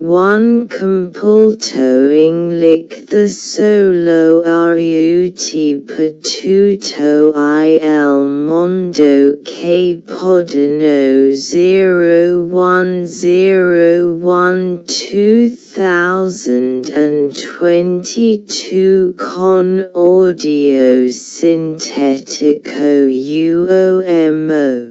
one compultoing lick the solo rut patuto il mondo che podano 0101 2022 con audio sintetico uomo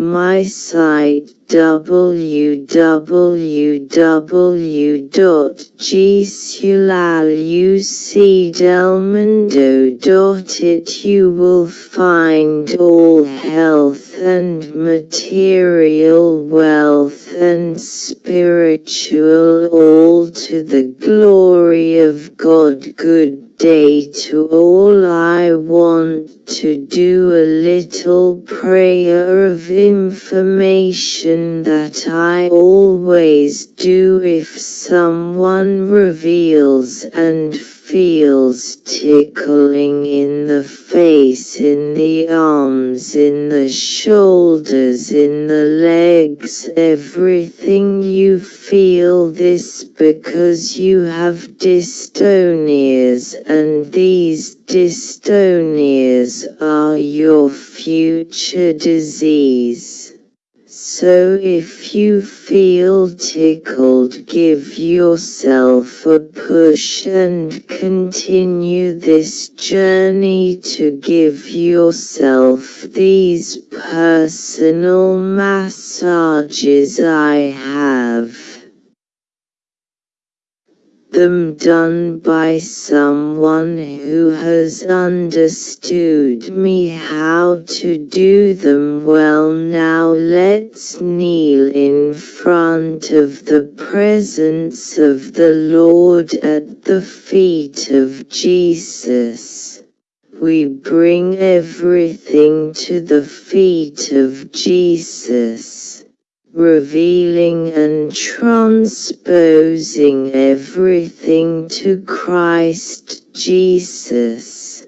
my site www.gsulalUcdelmundo.it You will find all health and material wealth and spiritual all to the glory of God. Good day to all I want to do a little prayer of information that I always do if someone reveals and feels tickling in the face, in the arms, in the shoulders, in the legs, everything you feel this because you have dystonias and these dystonias are your future disease. So if you feel tickled give yourself a push and continue this journey to give yourself these personal massages I have them done by someone who has understood me. How to do them? Well now let's kneel in front of the presence of the Lord at the feet of Jesus. We bring everything to the feet of Jesus revealing and transposing everything to Christ Jesus.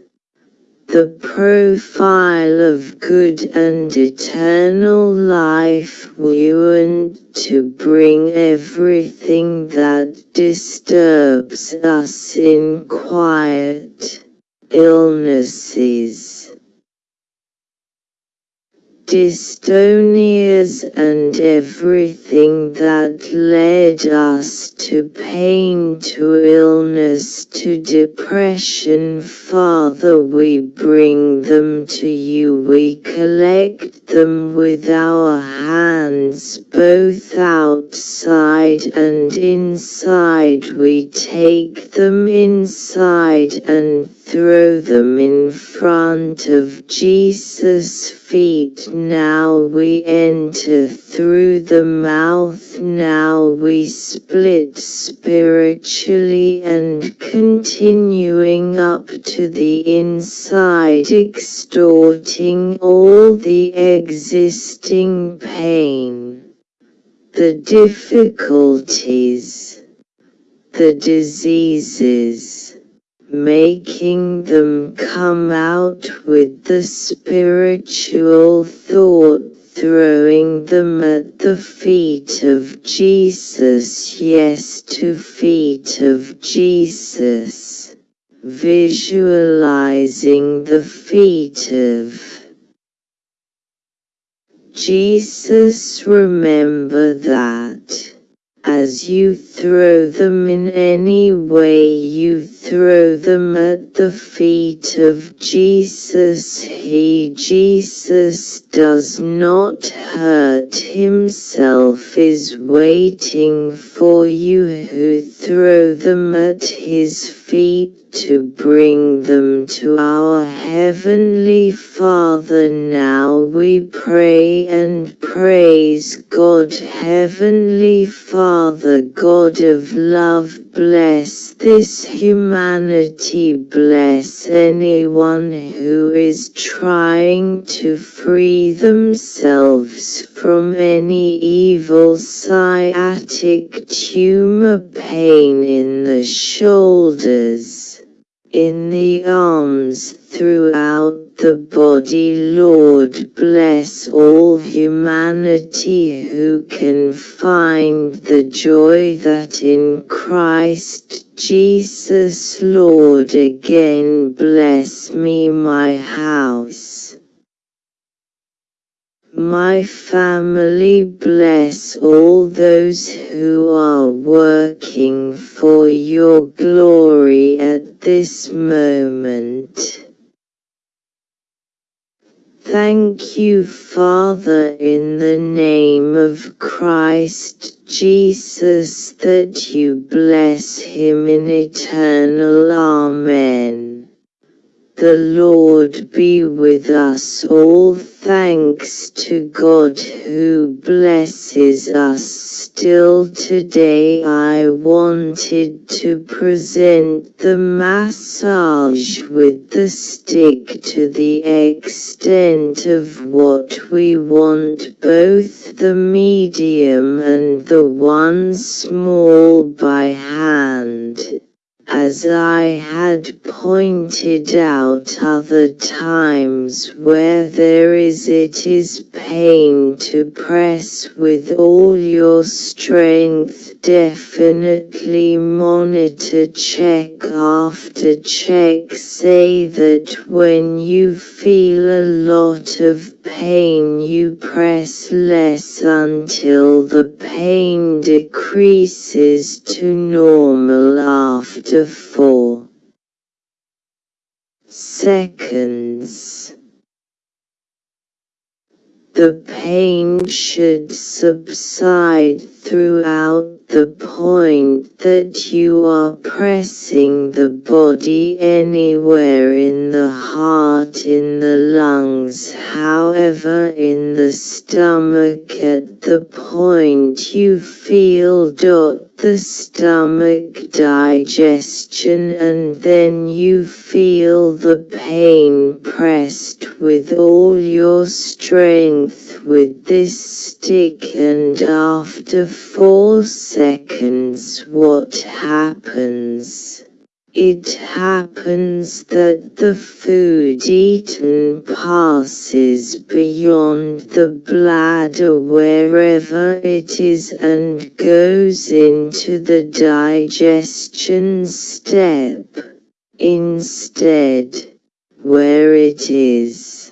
The profile of good and eternal life want to bring everything that disturbs us in quiet, illnesses, dystonias and everything that led us to pain, to illness, to depression. Father, we bring them to you. We collect them with our hands, both outside and inside. We take them inside and throw them in front of Jesus' feet. Now we enter through the mouth. Now we split spiritually and continuing up to the inside, extorting all the existing pain, the difficulties, the diseases making them come out with the spiritual thought throwing them at the feet of Jesus. Yes to feet of Jesus. Visualizing the feet of Jesus. Remember that as you throw them in any way you throw them at the feet of Jesus. He, Jesus, does not hurt himself, is waiting for you who throw them at his feet to bring them to our Heavenly Father. Now we pray and praise God, Heavenly Father, God of love, bless this humanity, bless anyone who is trying to free themselves from any evil sciatic tumor pain in the shoulders in the arms throughout the body Lord bless all humanity who can find the joy that in Christ Jesus Lord again bless me my house. My family bless all those who are working for your glory at this moment. Thank you Father in the name of Christ Jesus that you bless him in eternal Amen. The Lord be with us all. Thanks to God who blesses us. Still today I wanted to present the massage with the stick to the extent of what we want. Both the medium and the one small by hand as I had pointed out other times where there is it is pain to press with all your strength definitely monitor check after check say that when you feel a lot of pain you press less until the pain decreases to normal after 4 seconds. The pain should subside throughout the point that you are pressing the body anywhere in the heart in the lungs however in the stomach. At the point you feel dot the stomach digestion and then you feel the pain pressed with all your strength with this stick and after four seconds what happens? It happens that the food eaten passes beyond the bladder wherever it is and goes into the digestion step, instead, where it is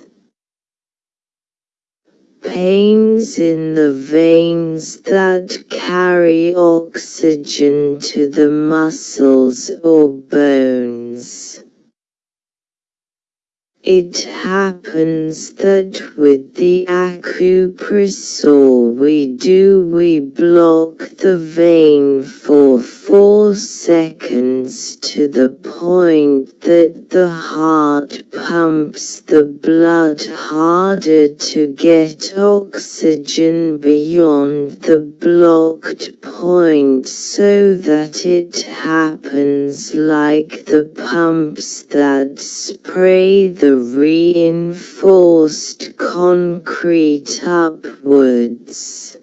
pains in the veins that carry oxygen to the muscles or bones. It happens that with the acupressor we do we block the vein for 4 seconds to the point that the heart pumps the blood harder to get oxygen beyond the blocked point so that it happens like the pumps that spray the reinforced concrete upwards.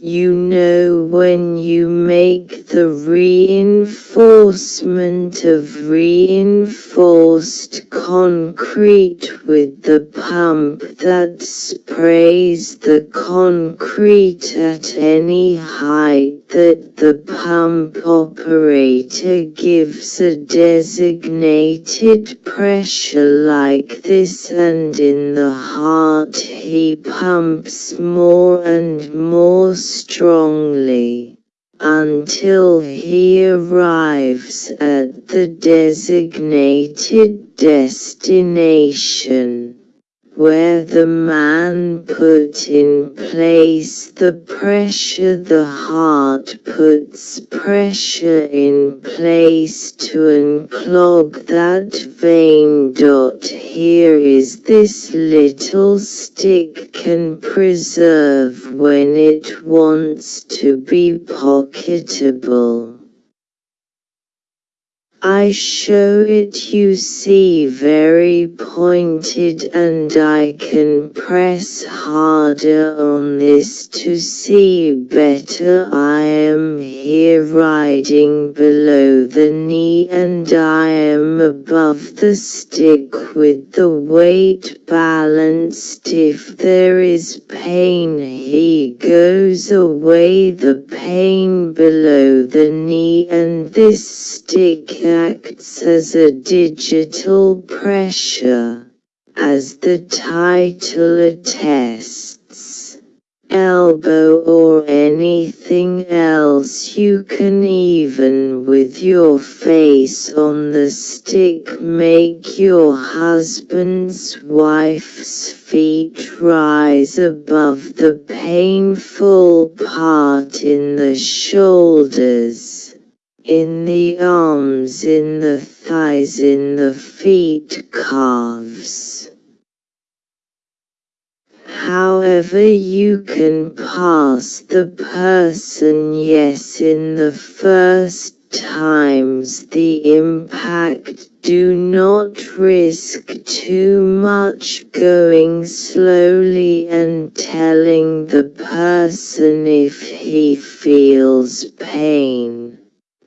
You know when you make the reinforcement of reinforced concrete with the pump that sprays the concrete at any height that the pump operator gives a designated pressure like this and in the heart he pumps more and more strongly until he arrives at the designated destination where the man put in place the pressure the heart puts pressure in place to unclog that vein. Dot Here is this little stick can preserve when it wants to be pocketable. I show it you see very pointed and I can press harder on this to see better. I am here riding below the knee and I am above the stick with the weight balanced. If there is pain he goes away. The pain below the knee and this stick acts as a digital pressure, as the title attests. Elbow or anything else you can even with your face on the stick make your husband's wife's feet rise above the painful part in the shoulders in the arms, in the thighs, in the feet, calves. However you can pass the person yes in the first times the impact do not risk too much going slowly and telling the person if he feels pain.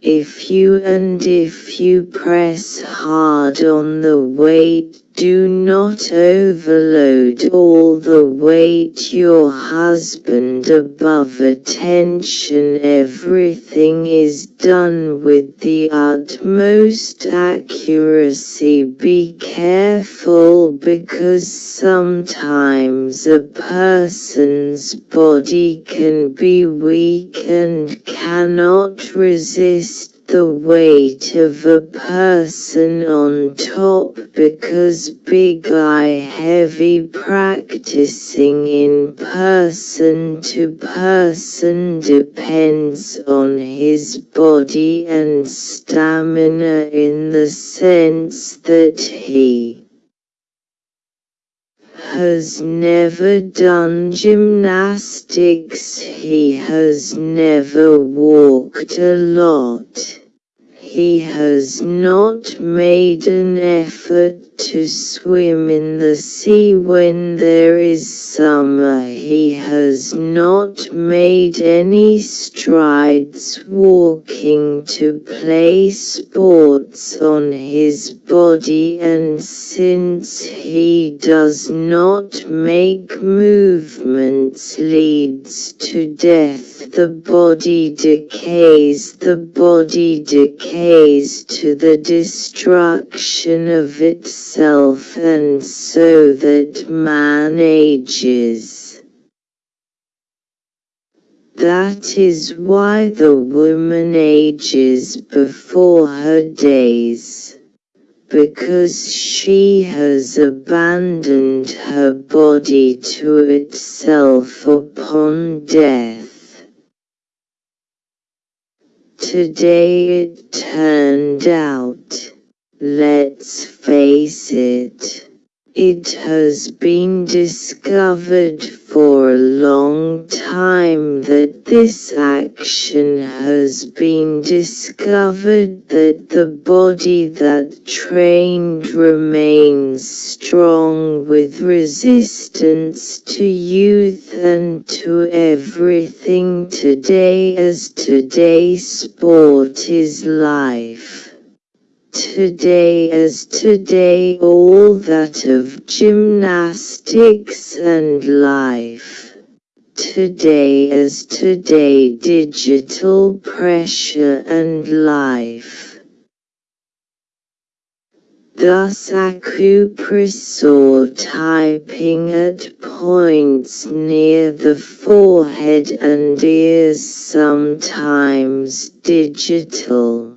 If you and if you press hard on the weight do not overload all the weight your husband above attention everything is done with the utmost accuracy. Be careful because sometimes a person's body can be weak and cannot resist the weight of a person on top because big eye heavy practicing in person to person depends on his body and stamina in the sense that he has never done gymnastics he has never walked a lot he has not made an effort to swim in the sea when there is summer. He has not made any strides walking to play sports on his body and since he does not make movements leads to death the body decays the body decays to the destruction of itself and so that man ages. That is why the woman ages before her days because she has abandoned her body to itself upon death. Today it turned out, let's face it, it has been discovered for a long time that this action has been discovered that the body that trained remains strong with resistance to youth and to everything today as today sport is life. Today as today all that of gymnastics and life. Today as today digital pressure and life. Thus acupressor typing at points near the forehead and ears sometimes digital.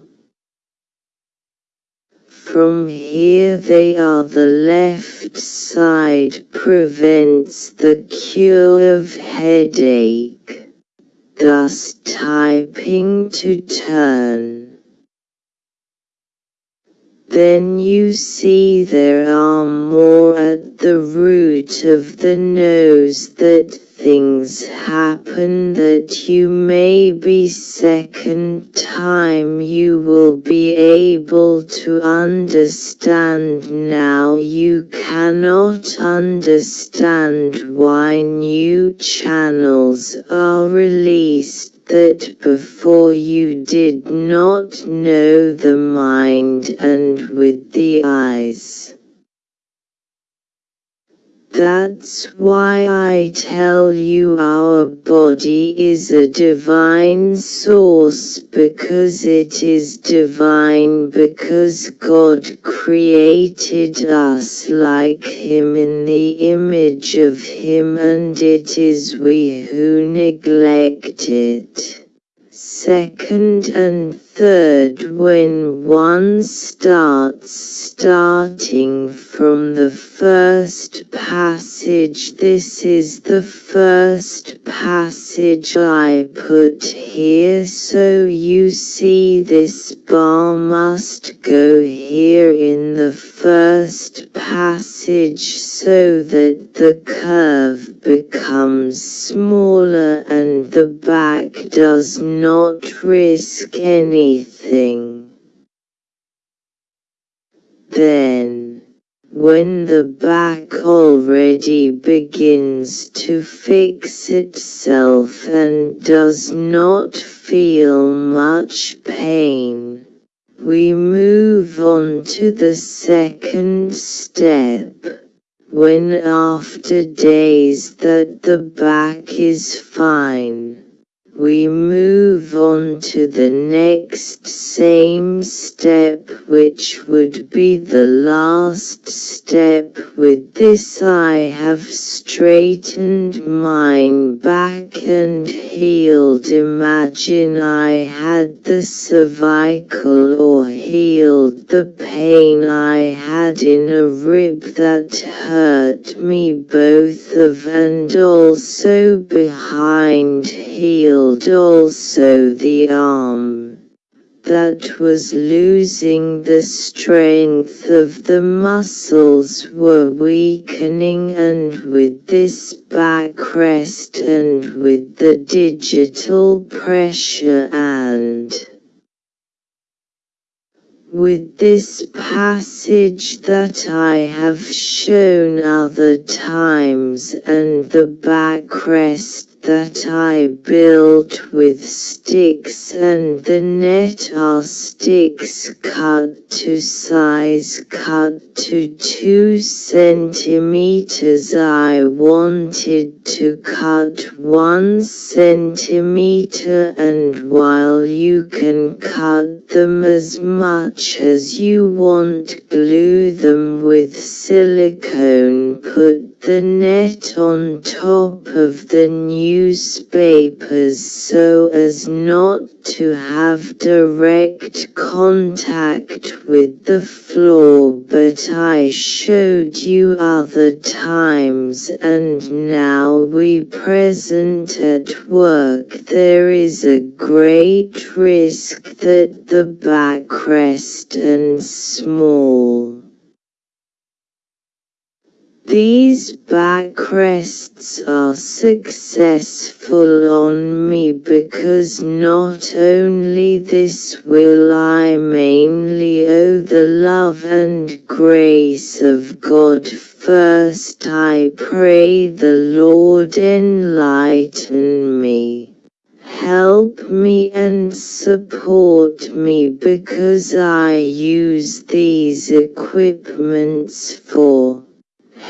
From here they are the left side prevents the cure of headache, thus typing to turn. Then you see there are more at the root of the nose that things happen that you may be second time you will be able to understand now you cannot understand why new channels are released that before you did not know the mind and with the eyes. That's why I tell you our body is a divine source because it is divine because God created us like Him in the image of Him and it is we who neglect it second and third when one starts starting from the first passage. This is the first passage I put here. So you see this bar must go here in the first passage so that the curve becomes smaller and the back does not risk anything. Then, when the back already begins to fix itself and does not feel much pain, we move on to the second step, when after days that the back is fine we move on to the next same step which would be the last step. With this I have straightened mine back and healed. Imagine I had the cervical or healed the pain I had in a rib that hurt me both of and also behind healed healed also the arm that was losing the strength of the muscles were weakening and with this backrest and with the digital pressure and with this passage that I have shown other times and the backrest that I built with sticks and the net are sticks cut to size cut to 2 centimeters. I wanted to cut 1 centimeter and while you can cut them as much as you want glue them with silicone. Put the net on top of the newspapers so as not to have direct contact with the floor but I showed you other times and now we present at work. There is a great risk that the backrest and small these backrests are successful on me because not only this will I mainly owe the love and grace of God. First I pray the Lord enlighten me. Help me and support me because I use these equipments for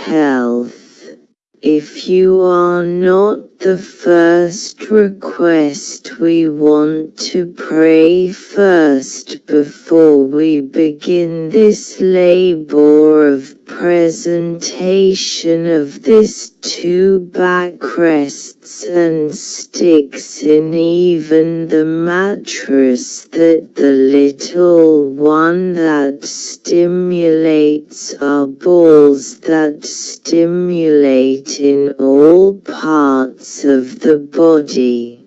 health. If you are not the first request we want to pray first before we begin this labor of presentation of this two backrests and sticks in even the mattress that the little one that stimulates our balls that stimulate in all parts of the body.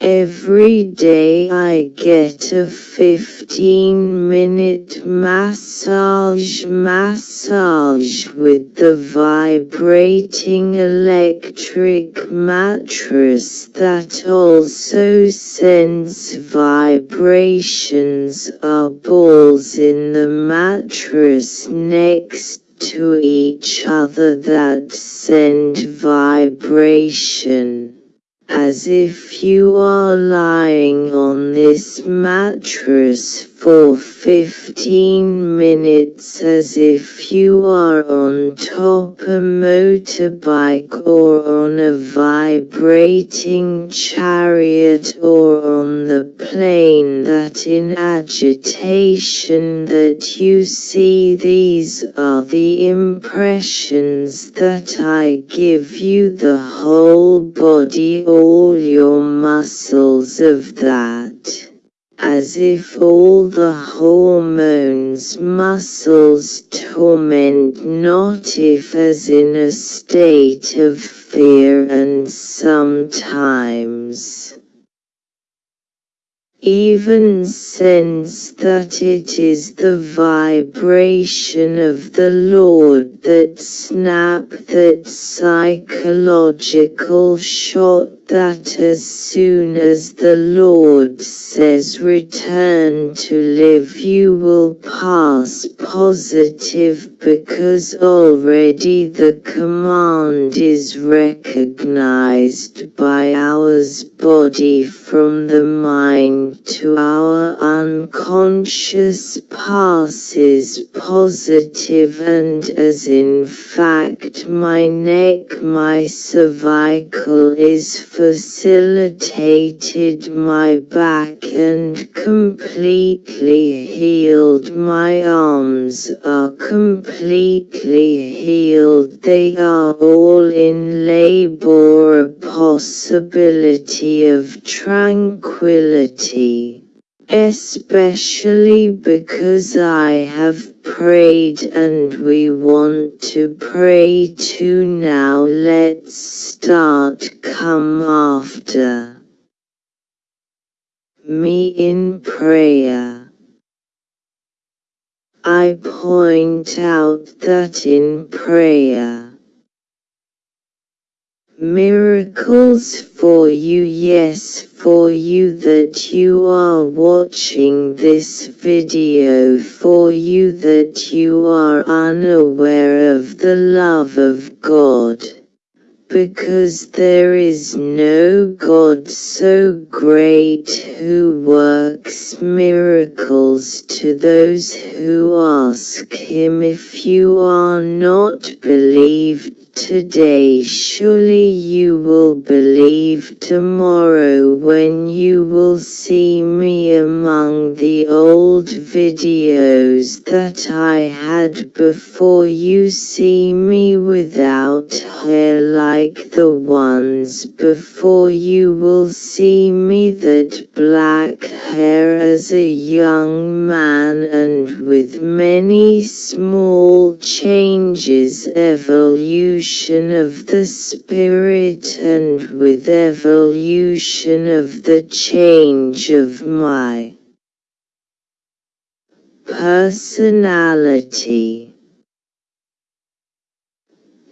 Every day I get a 15 minute massage massage with the vibrating electric mattress that also sends vibrations are balls in the mattress next to each other that send vibration as if you are lying on this mattress for 15 minutes as if you are on top a motorbike or on a vibrating chariot or on the plane that in agitation that you see these are the impressions that I give you. The whole body all your muscles of that as if all the hormones muscles torment not if as in a state of fear and sometimes. Even sense that it is the vibration of the Lord that snap that psychological shot that as soon as the Lord says return to live you will pass positive because already the command is recognized by ours body from the mind to our unconscious passes positive and as in fact my neck my cervical is facilitated my back and completely healed my arms are completely healed. They are all in labor a possibility of tranquility. Especially because I have prayed and we want to pray too now let's start come after me in prayer. I point out that in prayer Miracles for you yes for you that you are watching this video for you that you are unaware of the love of God. Because there is no God so great who works miracles to those who ask him if you are not believed today surely you will believe tomorrow when you will see me among the old videos that I had before. You see me without hair like the ones before. You will see me that black hair as a young man and with many small changes. Evolution of the spirit and with evolution of the change of my personality.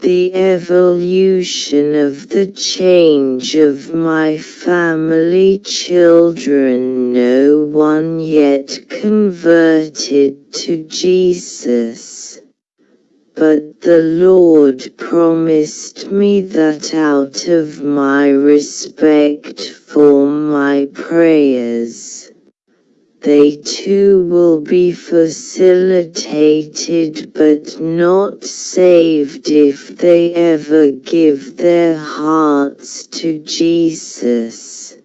The evolution of the change of my family children no one yet converted to Jesus but the Lord promised me that out of my respect for my prayers, they too will be facilitated but not saved if they ever give their hearts to Jesus.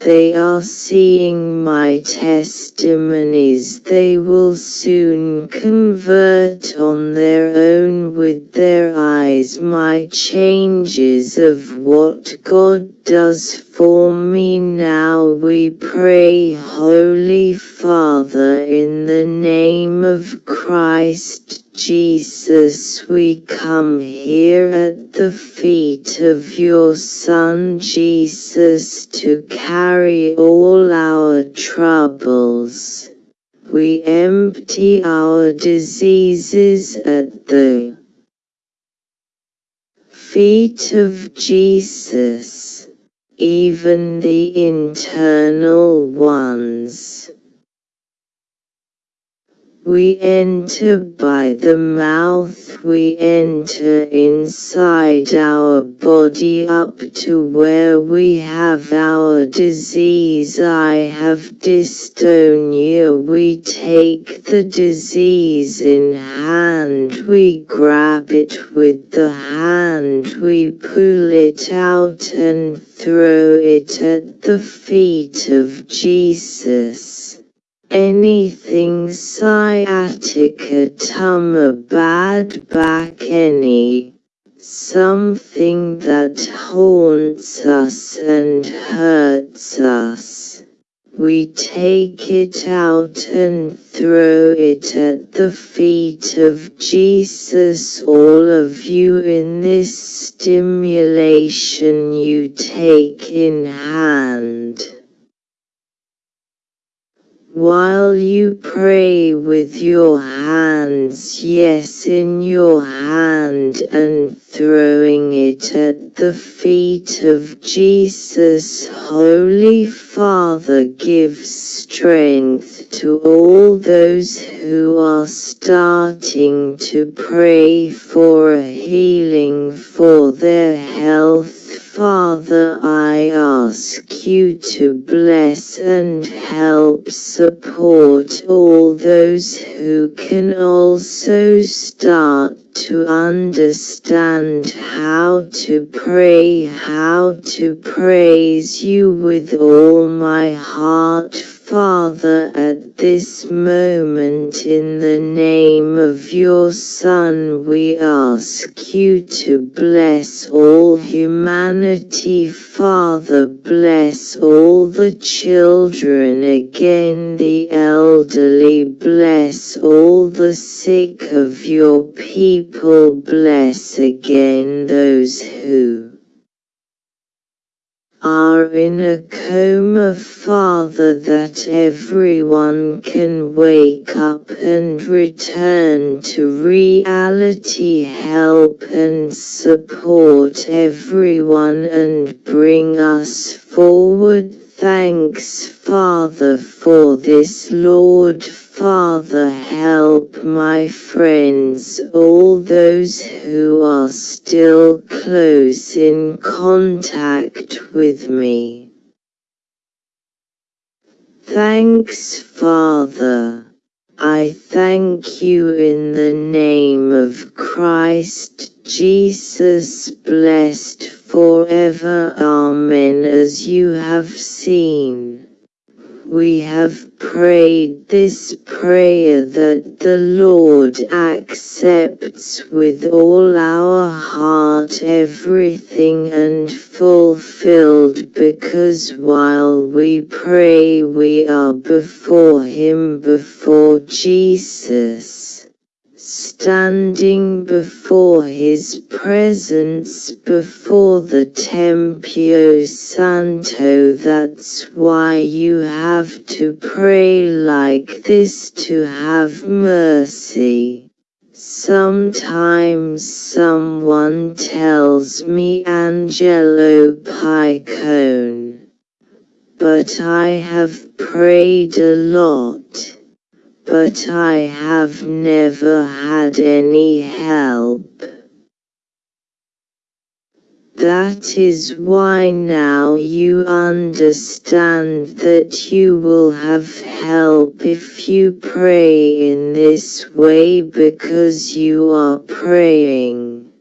They are seeing my testimonies they will soon convert on their own with their eyes my changes of what God does for me now we pray Holy Father in the name of Christ Jesus we come here at the feet of your Son Jesus to carry all our troubles. We empty our diseases at the feet of Jesus, even the internal ones. We enter by the mouth, we enter inside our body up to where we have our disease. I have dystonia. We take the disease in hand, we grab it with the hand, we pull it out and throw it at the feet of Jesus. Anything sciatica tumor bad back any something that haunts us and hurts us. We take it out and throw it at the feet of Jesus. All of you in this stimulation you take in hand. While you pray with your hands, yes, in your hand, and throwing it at the feet of Jesus, Holy Father, give strength to all those who are starting to pray for a healing for their health Father I ask you to bless and help support all those who can also start to understand how to pray, how to praise you with all my heart Father, at this moment in the name of your Son we ask you to bless all humanity. Father bless all the children again the elderly. Bless all the sick of your people. Bless again those who are in a coma Father that everyone can wake up and return to reality. Help and support everyone and bring us forward. Thanks Father for this Lord Father help my friends all those who are still close in contact with me. Thanks Father. I thank you in the name of Christ Jesus blessed forever. Amen. As you have seen we have prayed this prayer that the Lord accepts with all our heart everything and fulfilled because while we pray we are before Him before Jesus standing before his presence before the Tempio Santo that's why you have to pray like this to have mercy. Sometimes someone tells me Angelo Picone. But I have prayed a lot but I have never had any help. That is why now you understand that you will have help if you pray in this way because you are praying.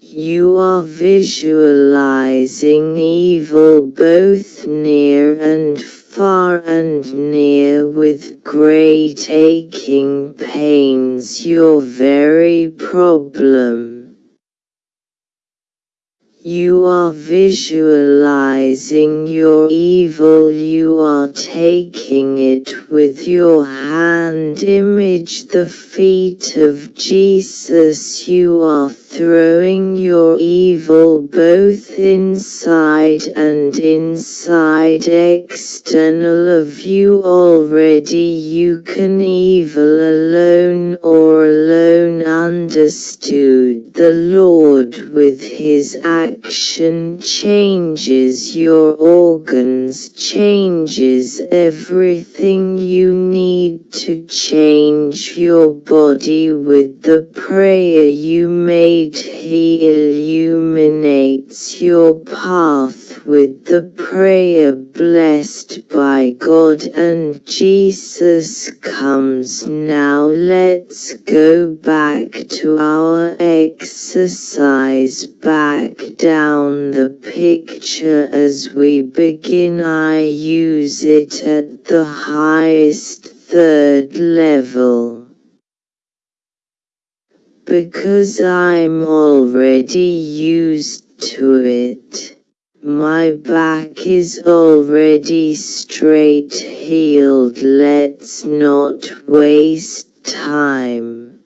You are visualizing evil both near and far and near with great aching pains your very problem. You are visualizing your evil, you are taking it with your hand. Image the feet of Jesus, you are throwing your evil both inside and inside external of you already. You can evil alone or alone understood. The Lord with his action changes your organs changes everything you need to change your body with the prayer you made he illuminates your path with the prayer blessed by God and Jesus comes. Now let's go back to our exercise. Back down the picture as we begin. I use it at the highest third level because I'm already used to it. My back is already straight healed let's not waste time.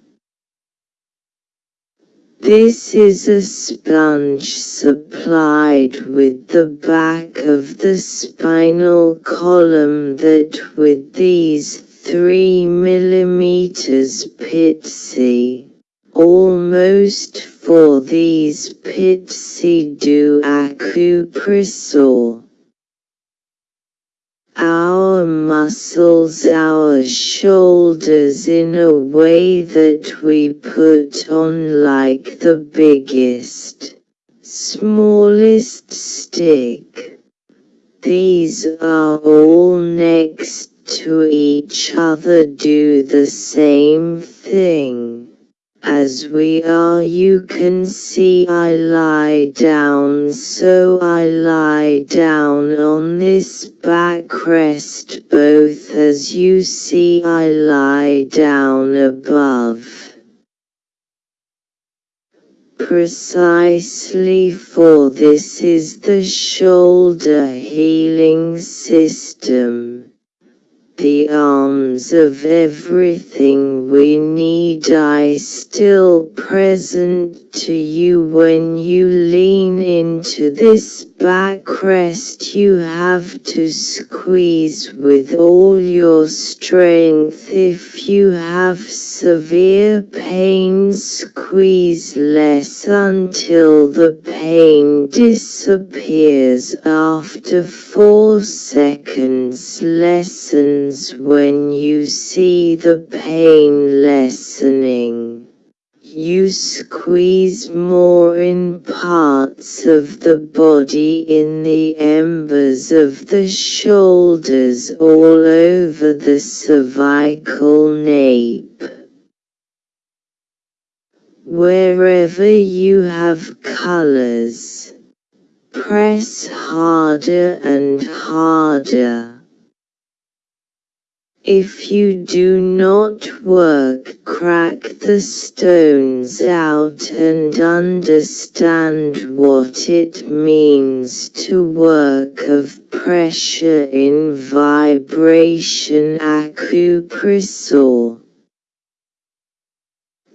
This is a sponge supplied with the back of the spinal column that with these 3 millimeters pitsy almost for these pitsy do acupressure. Our muscles our shoulders in a way that we put on like the biggest, smallest stick. These are all next to each other do the same thing. As we are you can see I lie down so I lie down on this backrest both as you see I lie down above. Precisely for this is the shoulder healing system the arms of everything we need I still present to you when you lean into this backrest you have to squeeze with all your strength. If you have severe pain squeeze less until the pain disappears. After 4 seconds lessens when you see the pain lessening you squeeze more in parts of the body in the embers of the shoulders all over the cervical nape. Wherever you have colors, press harder and harder. If you do not work crack the stones out and understand what it means to work of pressure in vibration acupressure.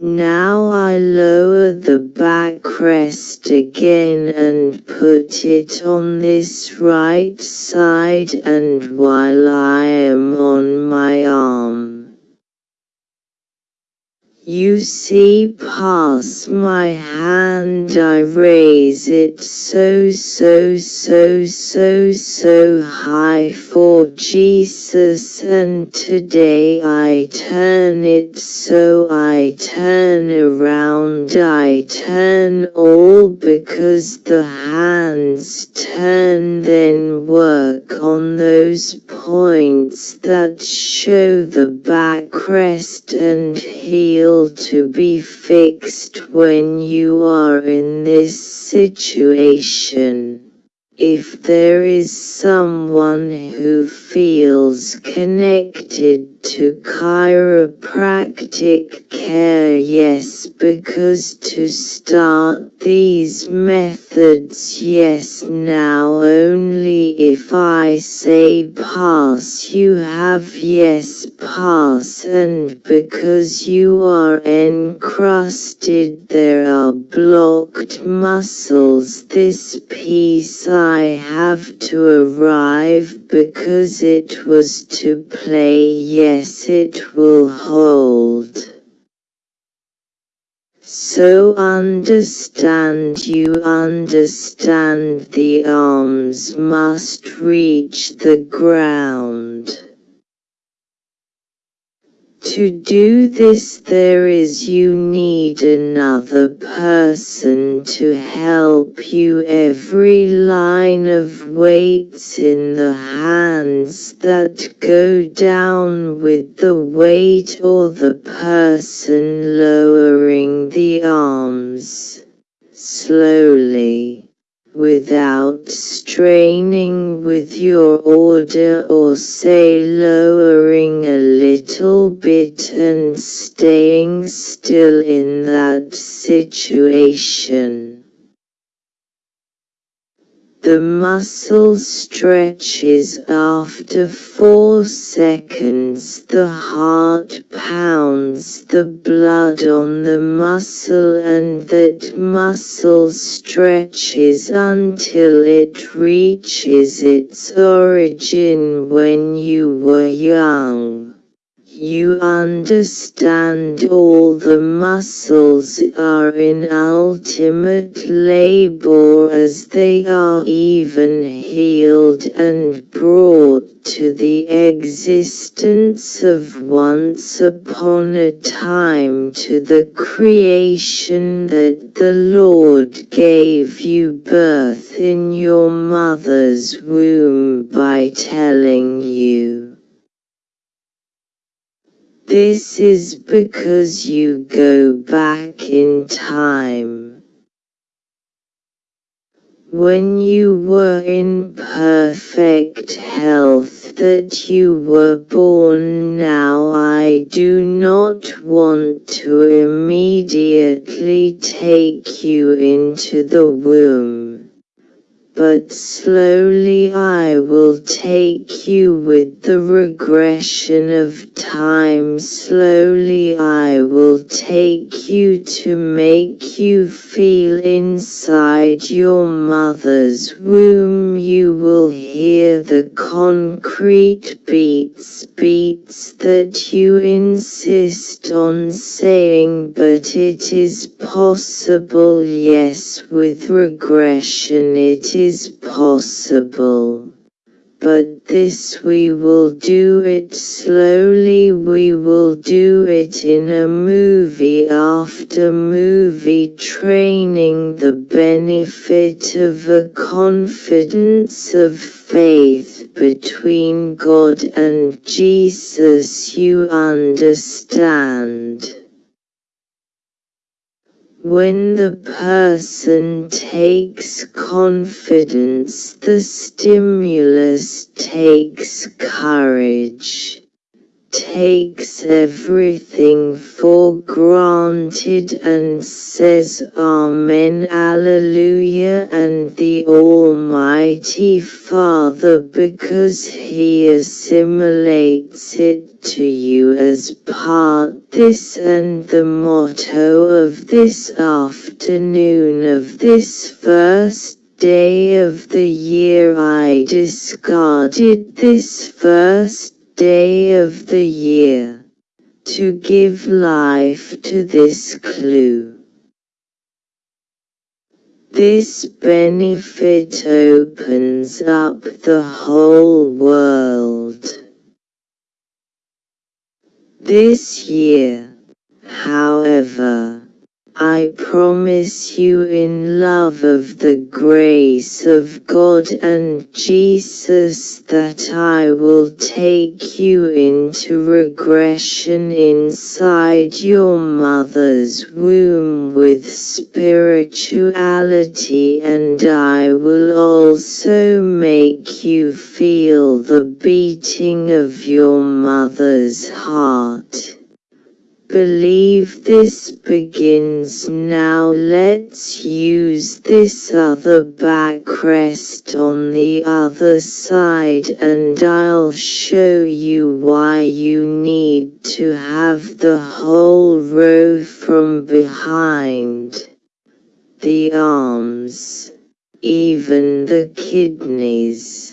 Now I lower the backrest again and put it on this right side and while I am on my arm. You see pass my hand I raise it so so so so so high for Jesus and today I turn it so I turn around I turn all because the hands turn then work on those points that show the backrest and heel to be fixed when you are in this situation. If there is someone who feels connected to chiropractic care yes because to start these methods yes now only if I say pass you have yes pass and because you are encrusted there are blocked muscles this piece I have to arrive because it was to play yes it will hold. So understand you understand the arms must reach the ground. To do this there is you need another person to help you. Every line of weights in the hands that go down with the weight or the person lowering the arms, slowly without straining with your order or say lowering a little bit and staying still in that situation. The muscle stretches after 4 seconds the heart pounds the blood on the muscle and that muscle stretches until it reaches its origin when you were young. You understand all the muscles are in ultimate labor as they are even healed and brought to the existence of once upon a time to the creation that the Lord gave you birth in your mother's womb by telling you. This is because you go back in time. When you were in perfect health that you were born now I do not want to immediately take you into the womb but slowly I will take you with the regression of time. Slowly I will take you to make you feel inside your mother's womb. You will hear the concrete beats beats that you insist on saying but it is possible. Yes with regression it is is possible. But this we will do it slowly we will do it in a movie after movie training the benefit of a confidence of faith between God and Jesus you understand. When the person takes confidence the stimulus takes courage takes everything for granted and says Amen Alleluia and the Almighty Father because He assimilates it to you as part this and the motto of this afternoon of this first day of the year I discarded this first day of the year, to give life to this clue. This benefit opens up the whole world. This year, however, I promise you in love of the grace of God and Jesus that I will take you into regression inside your mother's womb with spirituality and I will also make you feel the beating of your mother's heart. Believe this begins now let's use this other backrest on the other side and I'll show you why you need to have the whole row from behind. The arms, even the kidneys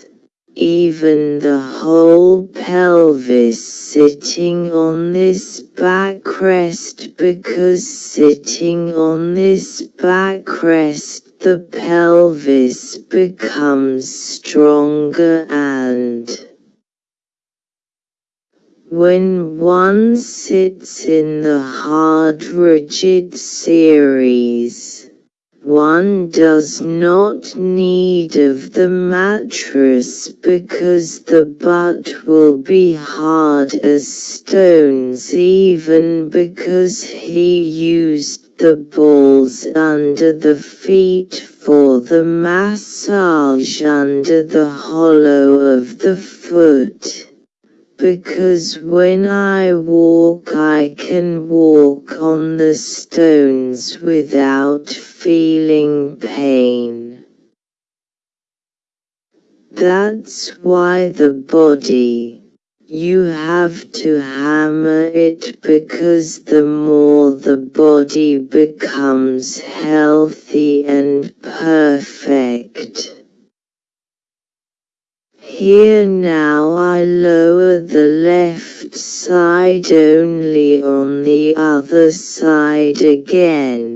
even the whole pelvis sitting on this backrest because sitting on this backrest the pelvis becomes stronger and when one sits in the hard rigid series one does not need of the mattress because the butt will be hard as stones even because he used the balls under the feet for the massage under the hollow of the foot. Because when I walk I can walk on the stones without feeling pain. That's why the body, you have to hammer it because the more the body becomes healthy and perfect. Here now I lower the left side only on the other side again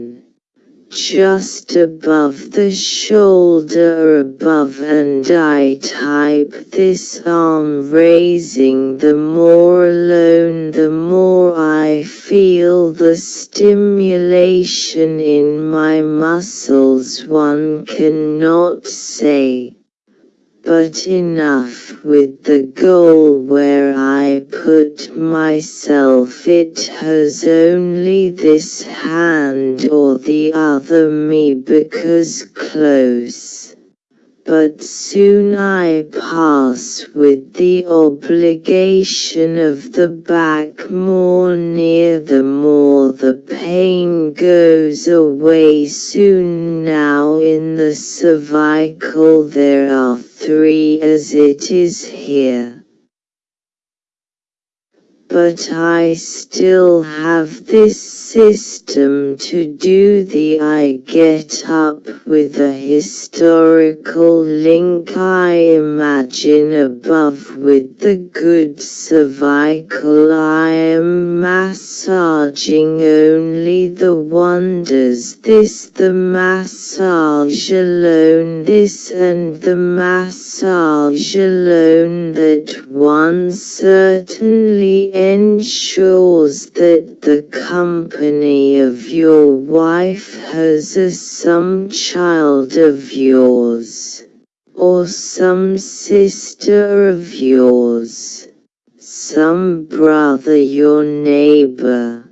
just above the shoulder above and I type this arm raising. The more alone the more I feel the stimulation in my muscles one cannot say but enough with the goal where I put myself. It has only this hand or the other me because close. But soon I pass with the obligation of the back more near the more. The pain goes away soon now in the cervical there are three as it is here. But I still have this system to do the I get up with a historical link I imagine above with the good cervical I am massaging. Only the wonders this the massage alone this and the massage alone that one certainly ensures that the company of your wife has a some child of yours, or some sister of yours, some brother your neighbor,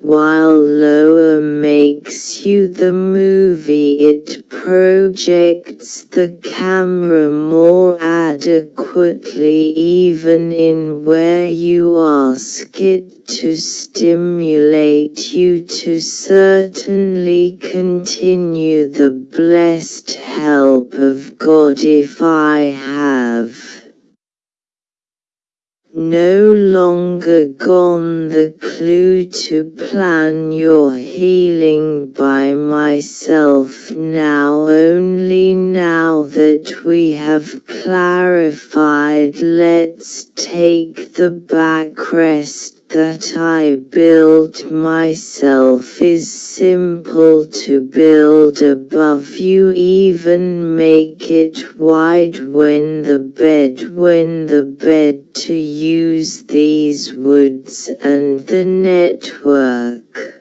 while lower makes you the movie it projects the camera more adequately even in where you ask it to stimulate you to certainly continue. The blessed help of God if I have no longer gone the clue to plan your healing by myself now only now that we have clarified let's take the backrest that I build myself is simple to build above you even make it wide when the bed when the bed to use these woods and the network.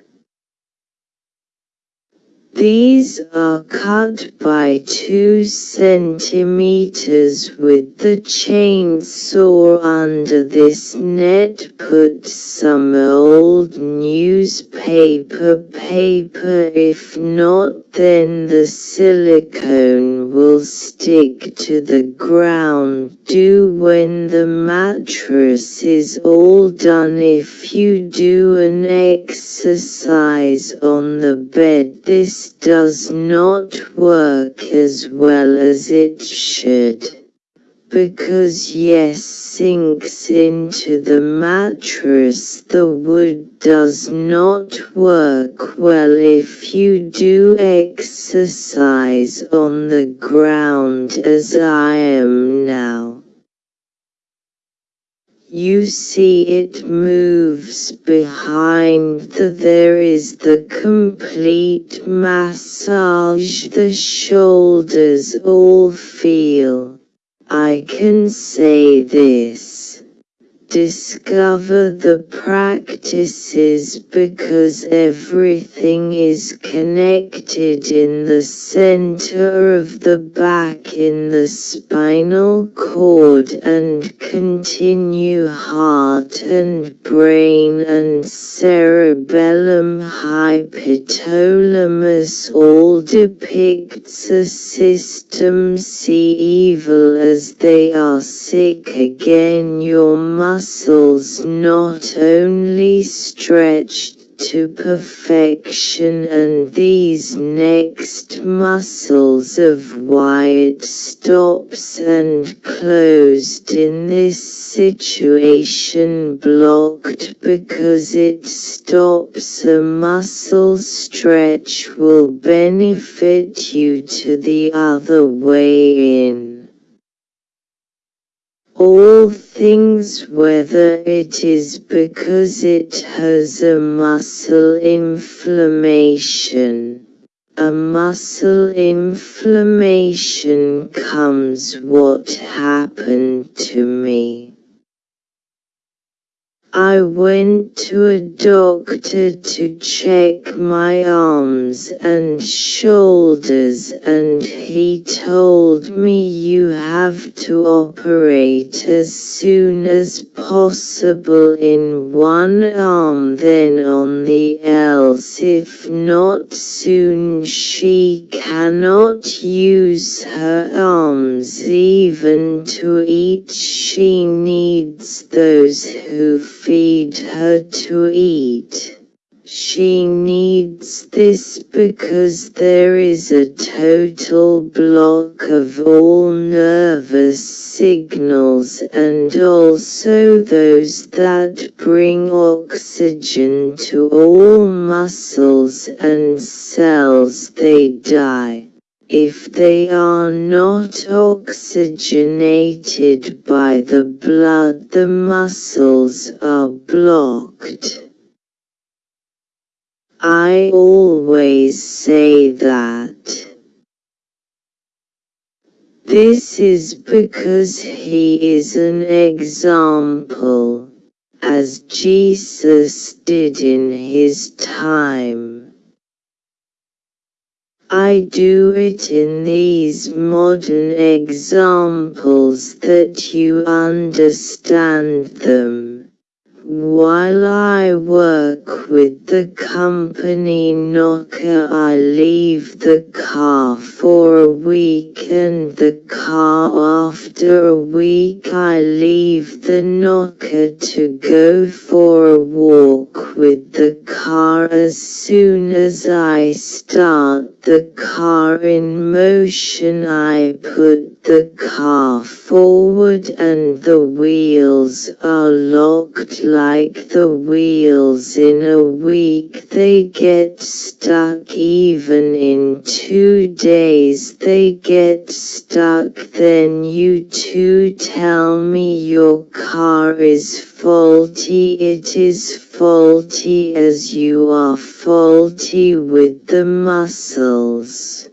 These are cut by 2 centimeters with the chainsaw under this net. Put some old newspaper paper. If not then the silicone will stick to the ground. Do when the mattress is all done. If you do an exercise on the bed this does not work as well as it should. Because yes sinks into the mattress the wood does not work well if you do exercise on the ground as I am now. You see it moves behind the there is the complete massage the shoulders all feel. I can say this discover the practices because everything is connected in the center of the back in the spinal cord and continue heart and brain and cerebellum hypothalamus all depicts a system see evil as they are sick. Again your muscle muscles not only stretched to perfection and these next muscles of wide stops and closed in this situation blocked because it stops a muscle stretch will benefit you to the other way in all things whether it is because it has a muscle inflammation. A muscle inflammation comes what happened to me. I went to a doctor to check my arms and shoulders and he told me you have to operate as soon as possible in one arm then on the else. If not soon she cannot use her arms even to eat. She needs those who feed her to eat. She needs this because there is a total block of all nervous signals and also those that bring oxygen to all muscles and cells they die. If they are not oxygenated by the blood the muscles are blocked. I always say that. This is because he is an example, as Jesus did in his time. I do it in these modern examples that you understand them. While I work with the company Knocker I leave the car for a week and the car after a week I leave the Knocker to go for a walk with the car. As soon as I start the car in motion I put the car forward and the wheels are locked like the wheels in a week. They get stuck even in two days. They get stuck then you two tell me your car is faulty. It is faulty as you are faulty with the muscles.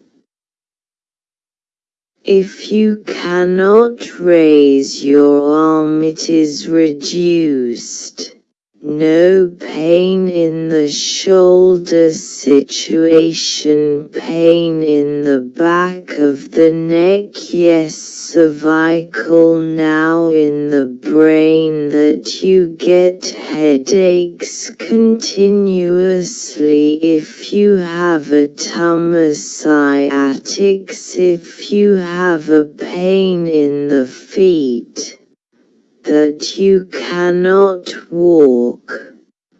If you cannot raise your arm it is reduced. No pain in the shoulder situation pain in the back of the neck. Yes cervical now in the brain that you get headaches continuously. If you have a tumor sciatics if you have a pain in the feet that you cannot walk.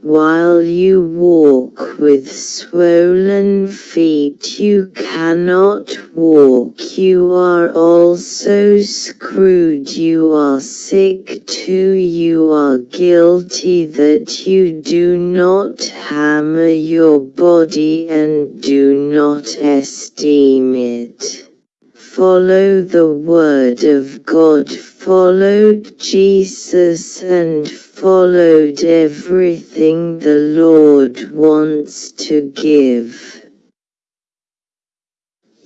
While you walk with swollen feet you cannot walk you are also screwed you are sick too you are guilty that you do not hammer your body and do not esteem it. Follow the word of God followed Jesus and followed everything the Lord wants to give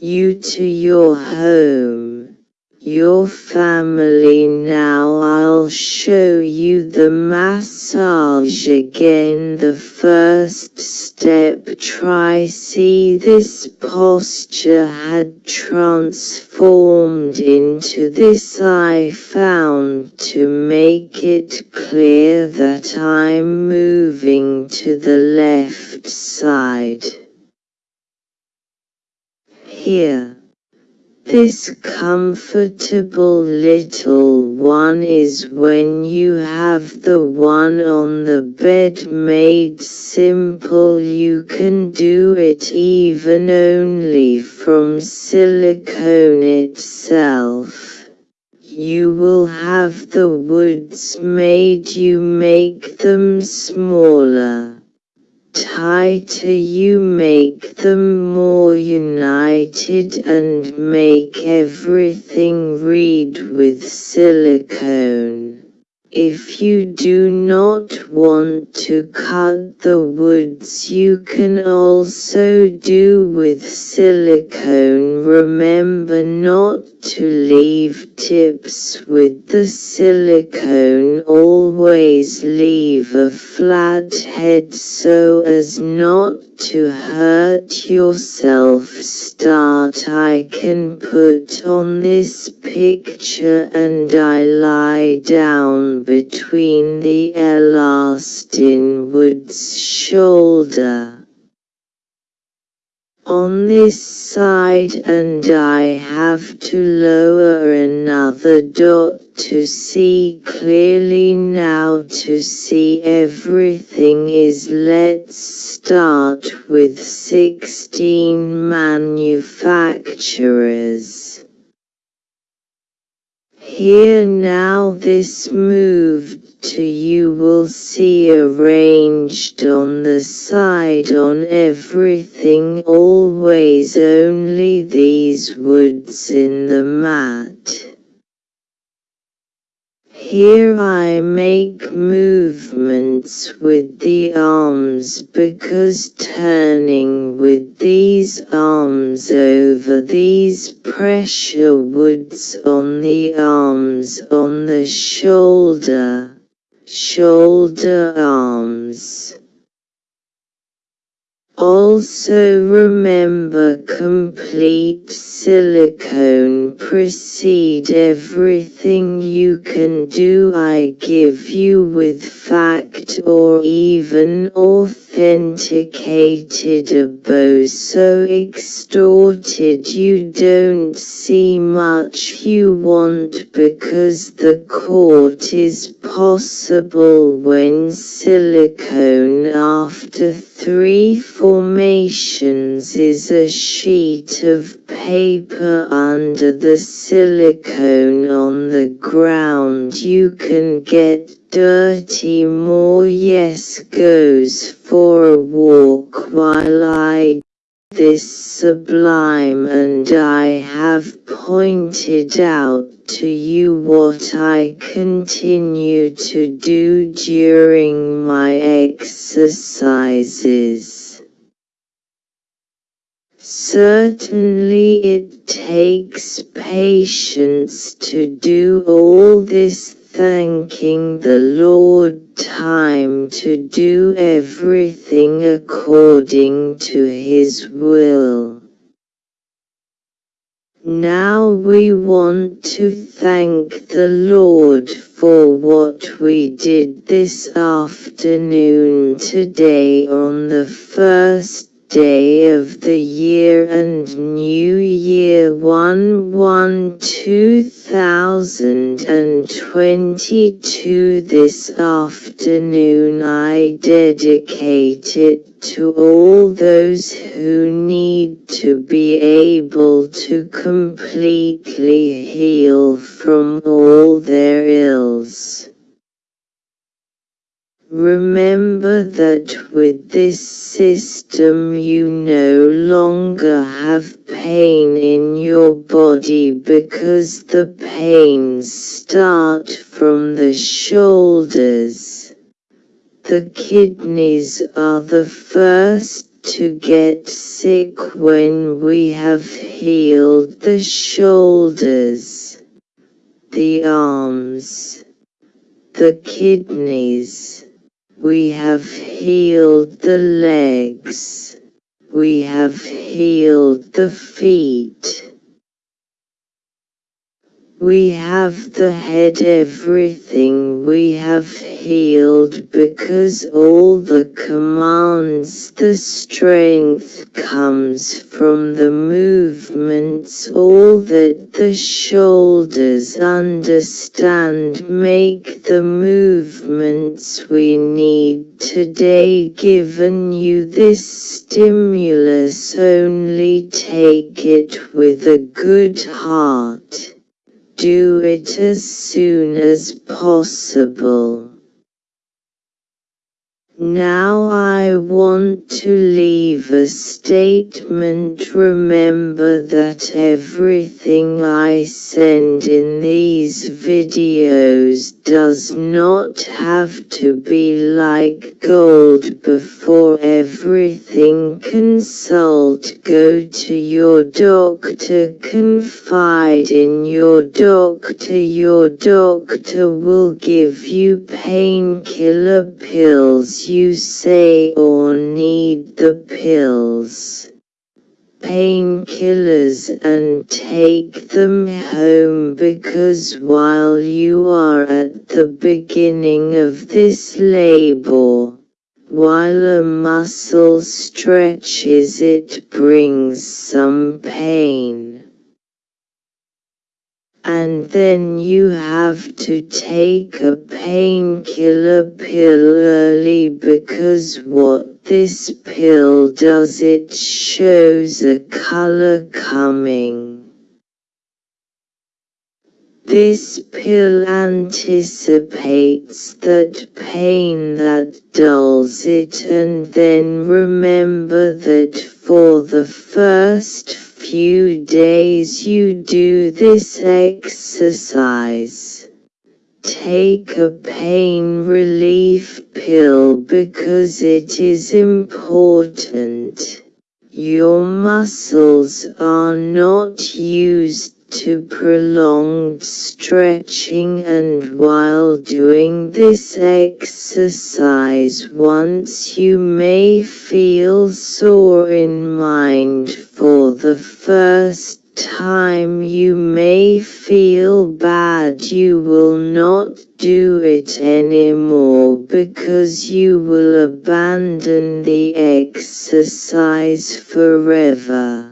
you to your home, your family now I'll show you the massage again. The first step try see this posture had transformed into this. I found to make it clear that I'm moving to the left side. Here this comfortable little one is when you have the one on the bed made simple you can do it even only from silicone itself. You will have the woods made you make them smaller tighter you make them more united and make everything read with silicone. If you do not want to cut the woods you can also do with silicone. Remember not to leave tips with the silicone. Always leave a flat head so as not to hurt yourself. Start. I can put on this picture and I lie down between the elastin wood's shoulder on this side and I have to lower another dot to see clearly now to see everything is let's start with 16 manufacturers. Here now this moved to you will see arranged on the side on everything always only these woods in the mat. Here I make movements with the arms because turning with these arms over these pressure woods on the arms on the shoulder shoulder arms. Also remember complete silicone precede everything you can do. I give you with fact or even authenticated a so extorted you don't see much you want because the court is possible when silicone after three formations is a sheet of paper under the silicone on the ground. You can get dirty more yes goes for a walk while I this sublime and I have pointed out to you what I continue to do during my exercises. Certainly it takes patience to do all this thanking the Lord time to do everything according to His will. Now we want to thank the Lord for what we did this afternoon today on the first day of the year and New Year 1 1 2022 this afternoon I dedicate it to all those who need to be able to completely heal from all their ills. Remember that with this system you no longer have pain in your body because the pains start from the shoulders. The kidneys are the first to get sick when we have healed the shoulders, the arms, the kidneys we have healed the legs. We have healed the feet. We have the head everything we have healed because all the commands the strength comes from the movements all that the shoulders understand make the movements we need today given you this stimulus only take it with a good heart do it as soon as possible. Now I want to leave a statement. Remember that everything I send in these videos does not have to be like gold before everything consult. Go to your doctor confide in your doctor. Your doctor will give you painkiller pills you say or need the pills, painkillers and take them home because while you are at the beginning of this labor, while a muscle stretches it brings some pain and then you have to take a painkiller pill early because what this pill does it shows a color coming. This pill anticipates that pain that dulls it and then remember that for the first few days you do this exercise. Take a pain relief pill because it is important. Your muscles are not used to prolonged stretching and while doing this exercise once you may feel sore in mind for the first time you may feel bad you will not do it anymore because you will abandon the exercise forever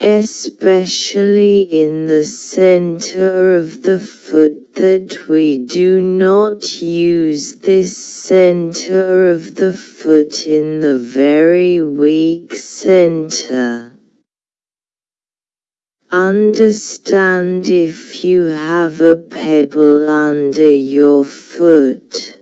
especially in the center of the foot that we do not use this center of the foot in the very weak center. Understand if you have a pebble under your foot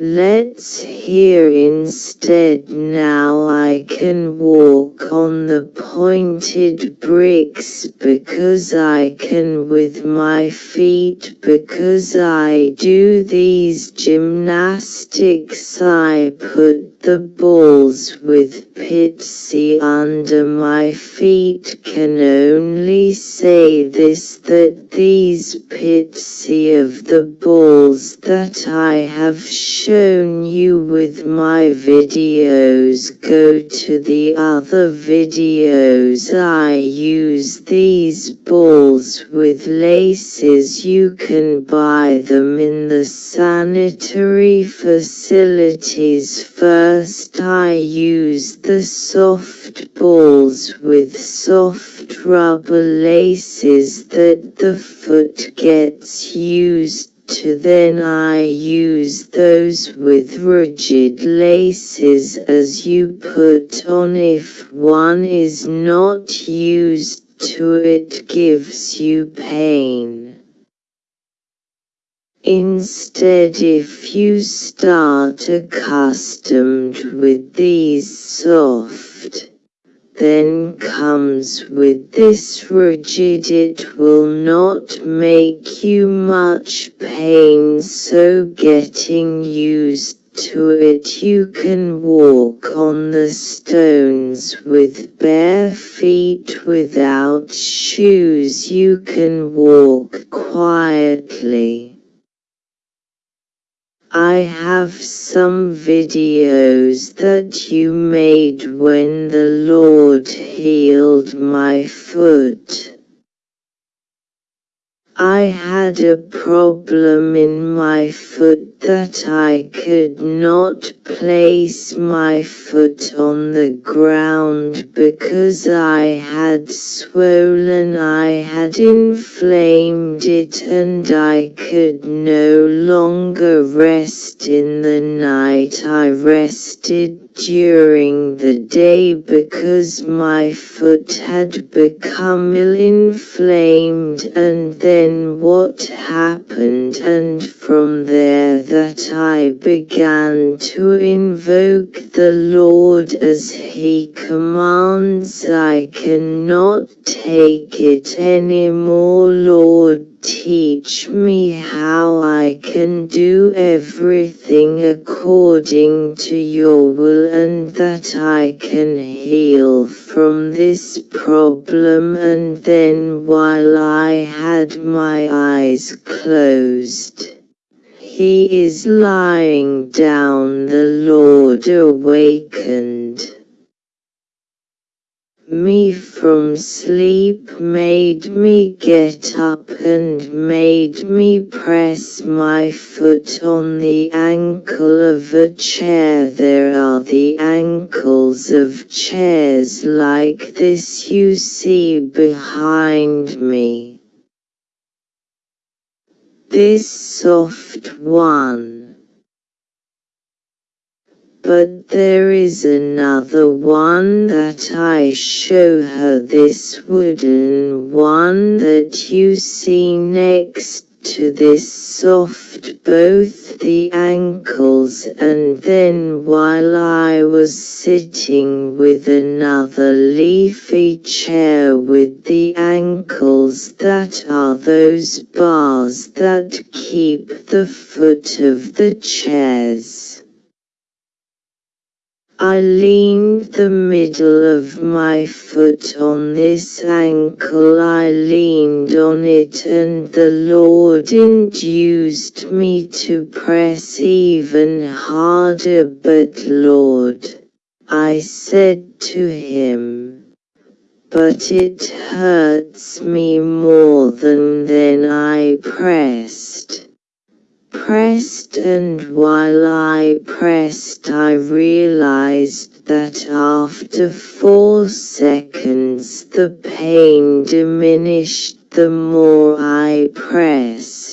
Let's hear instead now I can walk on the pointed bricks because I can with my feet because I do these gymnastics. I put the balls with pitsy under my feet can only say this that these pitsy of the balls that I have shown you with my videos go to the other videos. I use these balls with laces. You can buy them in the sanitary facilities first I use the soft balls with soft rubber laces that the foot gets used to then I use those with rigid laces as you put on if one is not used to it gives you pain. Instead if you start accustomed with these soft, then comes with this rigid it will not make you much pain so getting used to it you can walk on the stones with bare feet without shoes you can walk quietly. I have some videos that you made when the Lord healed my foot. I had a problem in my foot that I could not place my foot on the ground because I had swollen I had inflamed it and I could no longer rest in the night. I rested during the day because my foot had become ill-inflamed and then what happened and from there that I began to invoke the Lord as he commands I cannot take it anymore Lord Teach me how I can do everything according to your will and that I can heal from this problem and then while I had my eyes closed. He is lying down the Lord awakened me from sleep made me get up and made me press my foot on the ankle of a chair. There are the ankles of chairs like this you see behind me. This soft one but there is another one that I show her this wooden one that you see next to this soft both the ankles and then while I was sitting with another leafy chair with the ankles that are those bars that keep the foot of the chairs. I leaned the middle of my foot on this ankle. I leaned on it and the Lord induced me to press even harder. But Lord, I said to him, but it hurts me more than then I pressed pressed and while I pressed I realized that after four seconds the pain diminished the more I pressed.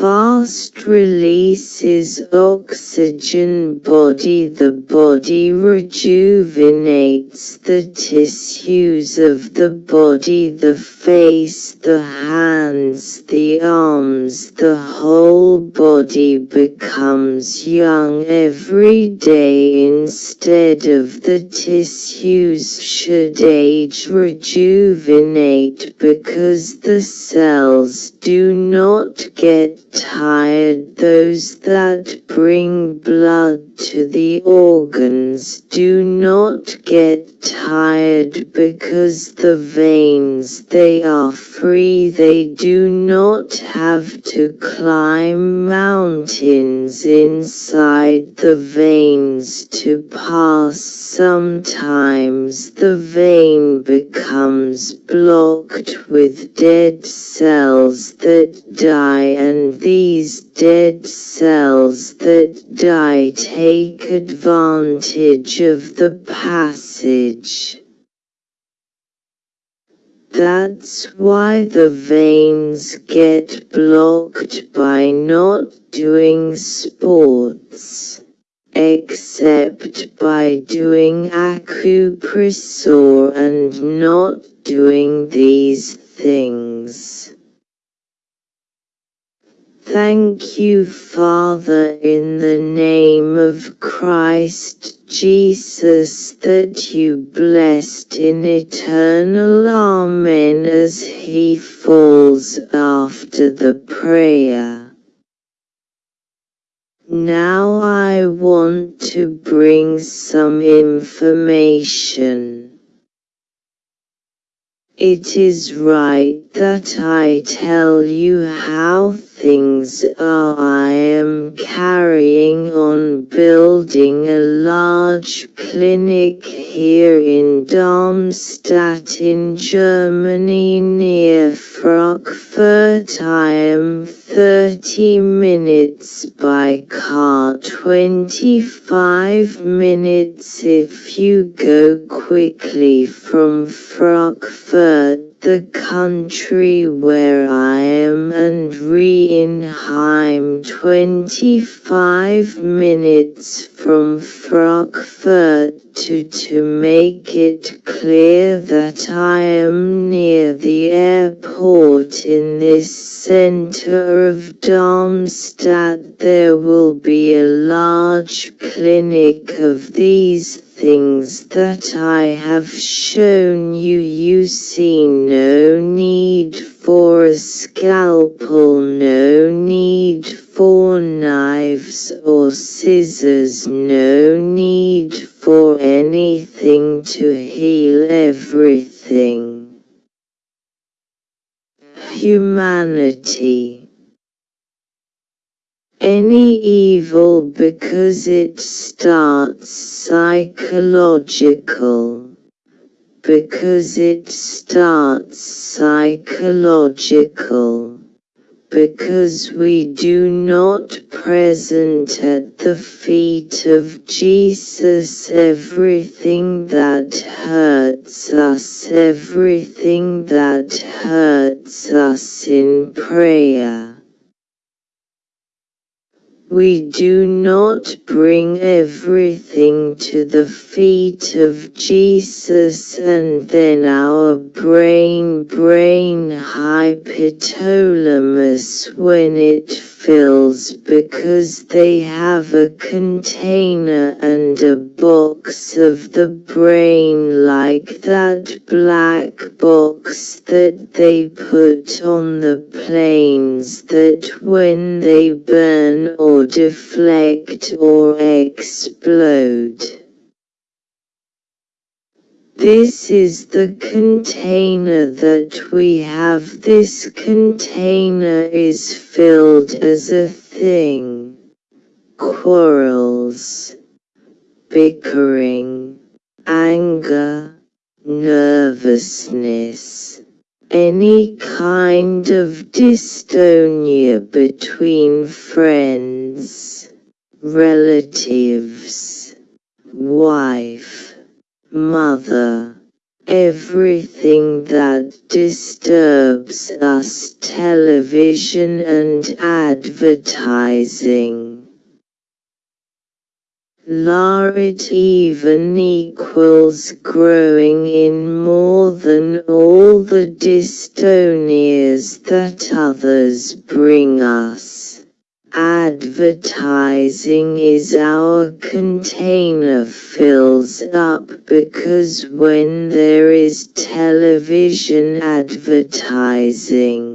Fast releases oxygen body. The body rejuvenates the tissues of the body The face, the hands, the arms. The whole body becomes young every day. Instead of the tissues should age rejuvenate Because the cells do not get tired those that bring blood to the organs. Do not get tired because the veins they are free. They do not have to climb mountains inside the veins to pass. Sometimes the vein becomes blocked with dead cells that die and these dead cells that die take advantage of the passage. That's why the veins get blocked by not doing sports, except by doing acupressure and not doing these things. Thank you Father in the name of Christ Jesus that you blessed in eternal Amen as he falls after the prayer. Now I want to bring some information. It is right that I tell you how things are. I am carrying on building a large clinic here in Darmstadt in Germany near Frankfurt. I am 30 minutes by car 25 minutes if you go quickly from Frankfurt the country where I am and Reinheim 25 minutes from Frankfurt to to make it clear that I am near the airport in this center of Darmstadt. There will be a large clinic of these things that I have shown you you see no need for a scalpel no need for knives or scissors no need for anything to heal everything. Humanity any evil because it starts psychological because it starts psychological because we do not present at the feet of Jesus everything that hurts us, everything that hurts us in prayer. We do not bring everything to the feet of Jesus and then our brain brain hypothalamus when it fills because they have a container and a box of the brain like that black box that they put on the planes that when they burn or deflect or explode. This is the container that we have. This container is filled as a thing. Quarrels, bickering, anger, nervousness, any kind of dystonia between friends, relatives, wife Mother, everything that disturbs us television and advertising. Larit even equals growing in more than all the dystonias that others bring us. Advertising is our container fills up because when there is television advertising,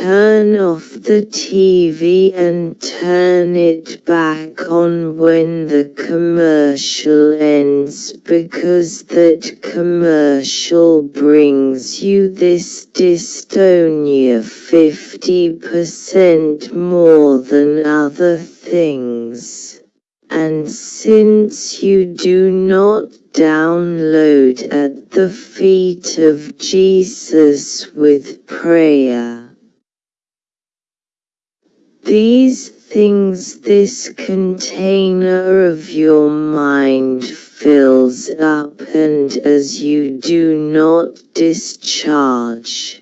Turn off the TV and turn it back on when the commercial ends because that commercial brings you this dystonia 50% more than other things. And since you do not download at the feet of Jesus with prayer, these things this container of your mind fills up and as you do not discharge.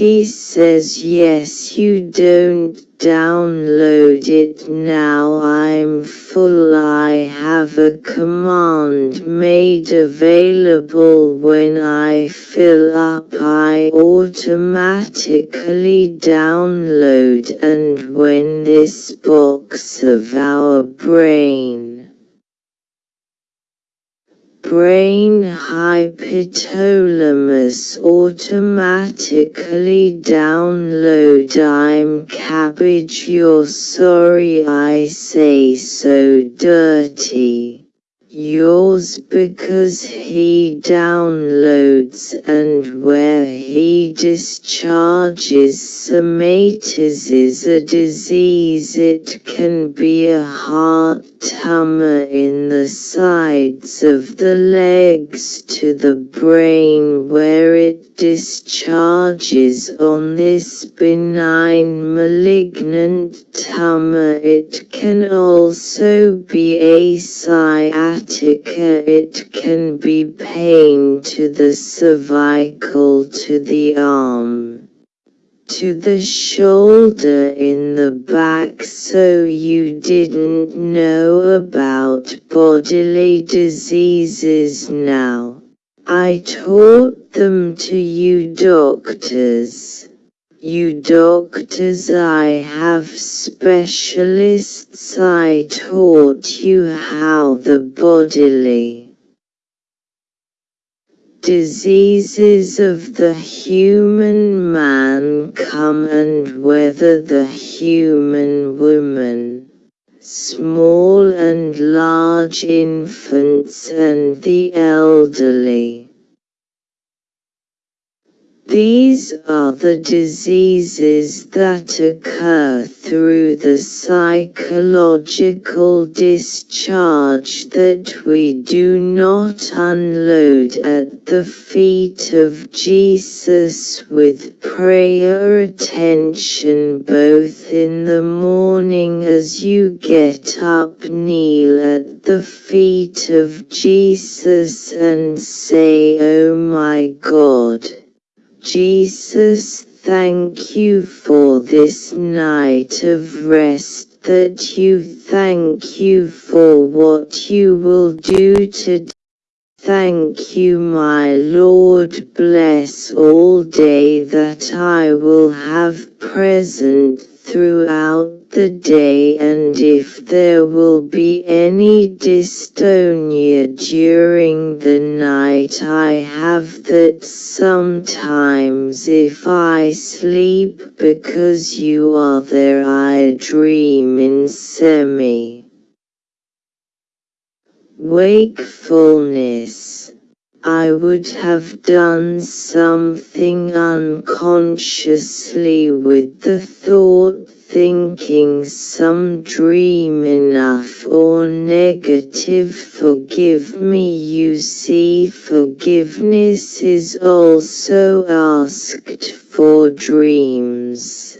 He says yes you don't download it now. I'm full. I have a command made available. When I fill up I automatically download. And when this box of our brain brain hypothalamus automatically download I'm cabbage you're sorry I say so dirty. Yours because he downloads and where he discharges somatis is a disease it can be a heart tumor in the sides of the legs to the brain where it discharges on this benign malignant tumor. It can also be a sciatica it can be pain to the cervical to the arm to the shoulder in the back so you didn't know about bodily diseases now. I taught them to you doctors. You doctors I have specialists I taught you how the bodily diseases of the human man come and whether the human woman, small and large infants and the elderly. These are the diseases that occur through the psychological discharge that we do not unload at the feet of Jesus with prayer attention both in the morning as you get up kneel at the feet of Jesus and say oh my God. Jesus thank you for this night of rest that you thank you for what you will do today. Thank you my Lord bless all day that I will have present throughout the day and if there will be any dystonia during the night I have that sometimes if I sleep because you are there I dream in semi wakefulness. I would have done something unconsciously with the thought thinking some dream enough or negative forgive me you see forgiveness is also asked for dreams.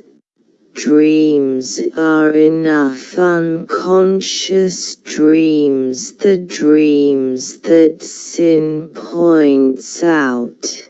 Dreams are enough unconscious dreams the dreams that sin points out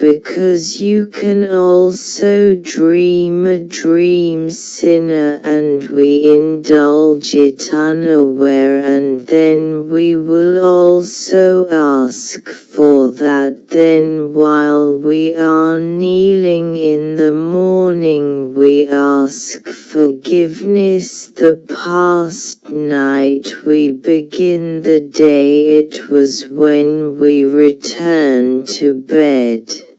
because you can also dream a dream sinner and we indulge it unaware and then we will also ask for that. Then while we are kneeling in the morning we ask forgiveness. The past night we begin the day. It was when we return to bed.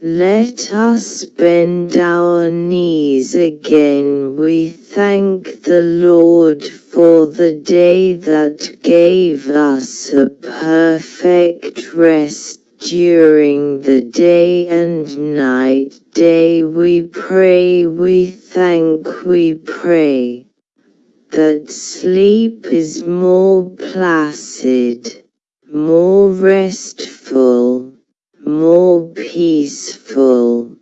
Let us bend our knees again. We thank the Lord for the day that gave us a perfect rest during the day and night. Day we pray we thank we pray. That sleep is more placid, more restful, more peaceful,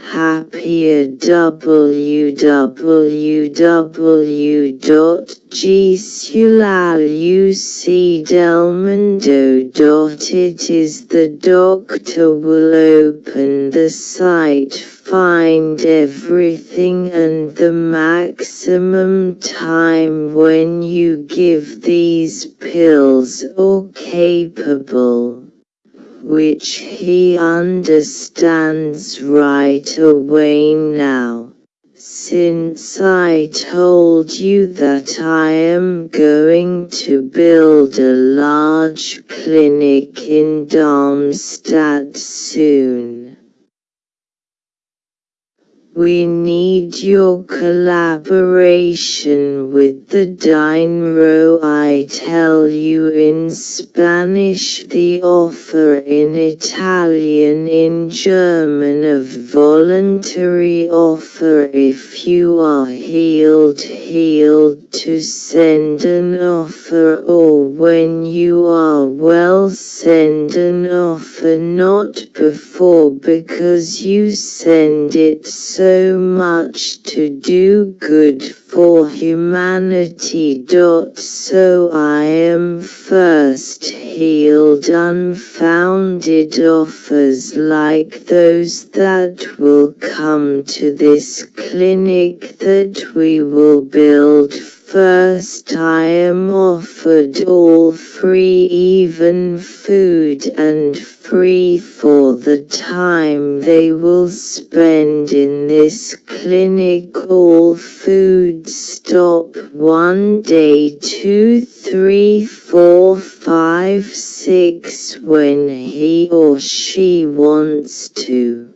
happier www.gsulalUcdelmundo.it is the doctor will open the site find everything and the maximum time when you give these pills or capable which he understands right away now. Since I told you that I am going to build a large clinic in Darmstadt soon. We need your collaboration with the Dinero I tell you in Spanish the offer in Italian in German of voluntary offer. If you are healed healed to send an offer or when you are well send an offer. Not before because you send it so so much to do good for humanity. So I am first healed unfounded offers like those that will come to this clinic that we will build First I am offered all free even food and free for the time they will spend in this clinic all food stop one day two three four five six when he or she wants to.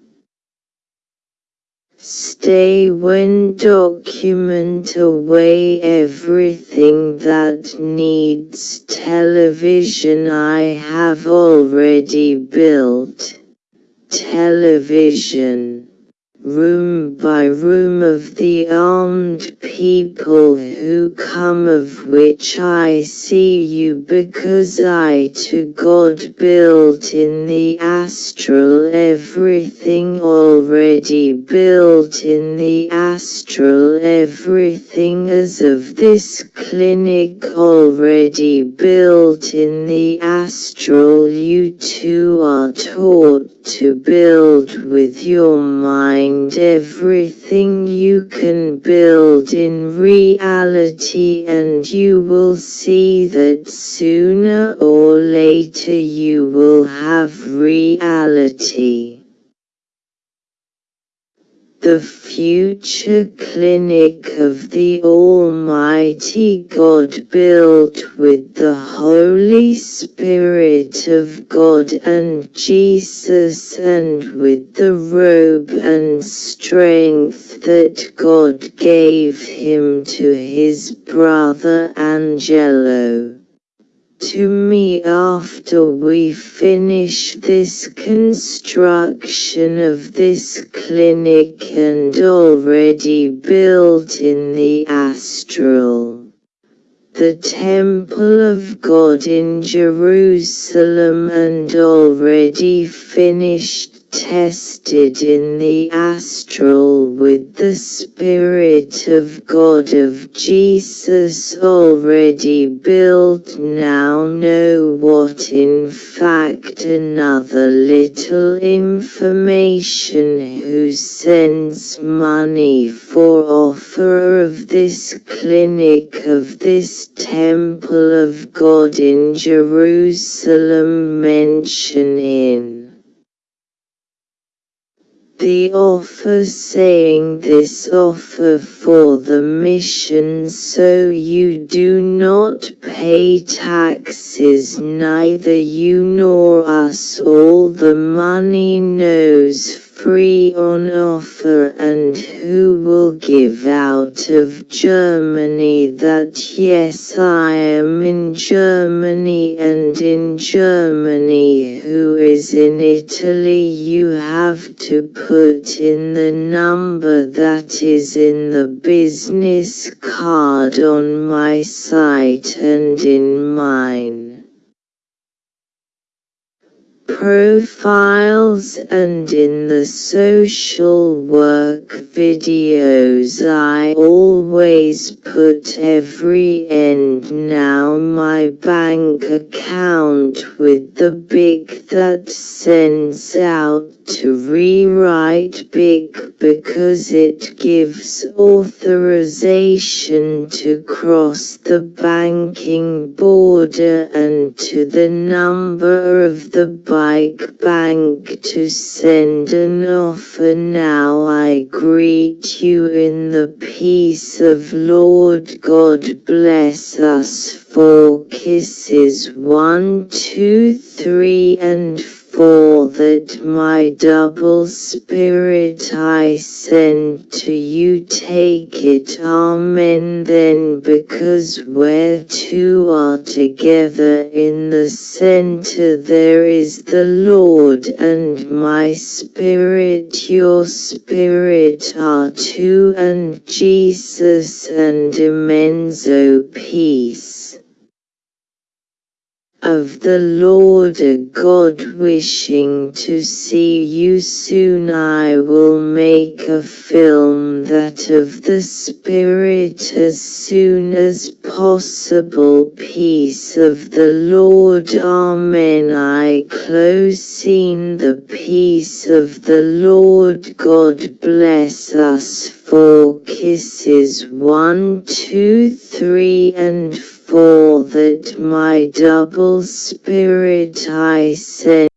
Stay when document away everything that needs television I have already built. Television room by room of the armed people who come of which I see you because I to God built in the astral everything already built in the astral everything as of this clinic already built in the astral. You two are taught to build with your mind everything you can build in reality and you will see that sooner or later you will have reality the future clinic of the Almighty God built with the Holy Spirit of God and Jesus and with the robe and strength that God gave him to his brother Angelo to me after we finish this construction of this clinic and already built in the astral. The Temple of God in Jerusalem and already finished tested in the astral with the Spirit of God of Jesus already built. Now know what in fact another little information who sends money for offer of this clinic of this temple of God in Jerusalem mention in the offer saying this offer for the mission so you do not pay taxes neither you nor us. All the money knows free on offer and who will give out of Germany that yes I am in Germany and in Germany who is in Italy you have to put in the number that is in the business card on my site and in mine profiles and in the social work videos I always put every end. Now my bank account with the big that sends out to rewrite big because it gives authorization to cross the banking border and to the number of the bike bank to send an offer. Now I greet you in the peace of Lord God. Bless us four kisses. One two three and for that my double spirit I send to you take it Amen then because where two are together in the center there is the Lord and my spirit your spirit are two and Jesus and Imenzo oh, peace of the Lord a God wishing to see you soon I will make a film that of the Spirit as soon as possible. Peace of the Lord. Amen. I close scene the peace of the Lord. God bless us four kisses. One two three and four for that my double spirit I send.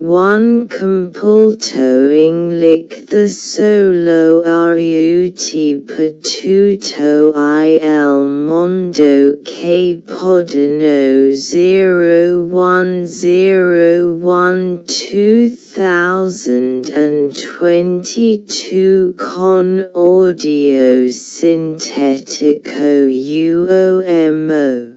One compultoing lick the solo RUT patuto il mondo che podano 0101 2022 con audio sintetico UOMO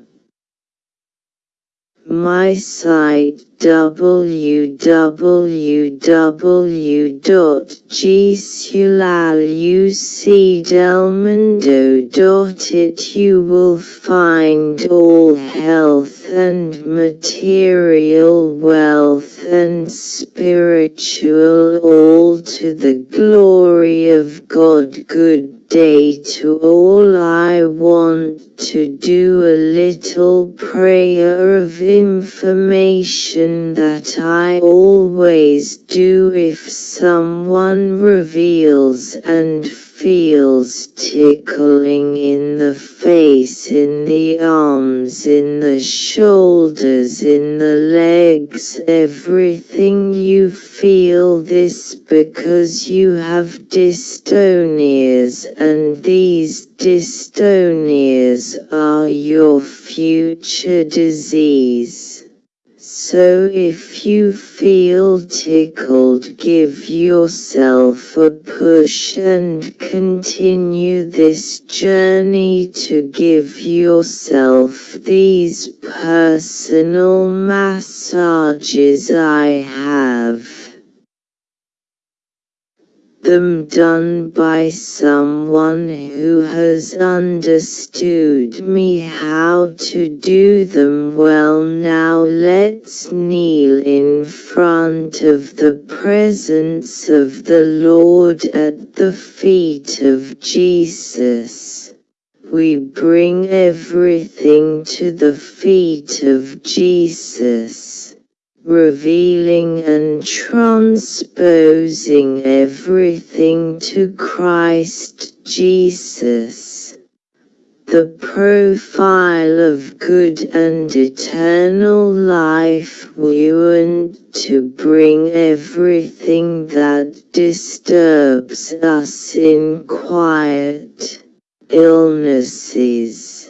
my site www.gsulalUcdelmundo.it You will find all health and material wealth and spiritual all to the glory of God. Good day to all I want to do a little prayer of information that I always do if someone reveals and feels tickling in the face, in the arms, in the shoulders, in the legs, everything you feel this because you have dystonias and these dystonias are your future disease. So if you feel tickled give yourself a push and continue this journey to give yourself these personal massages I have them done by someone who has understood me. How to do them? Well now let's kneel in front of the presence of the Lord at the feet of Jesus. We bring everything to the feet of Jesus revealing and transposing everything to Christ Jesus. The profile of good and eternal life want to bring everything that disturbs us in quiet, illnesses,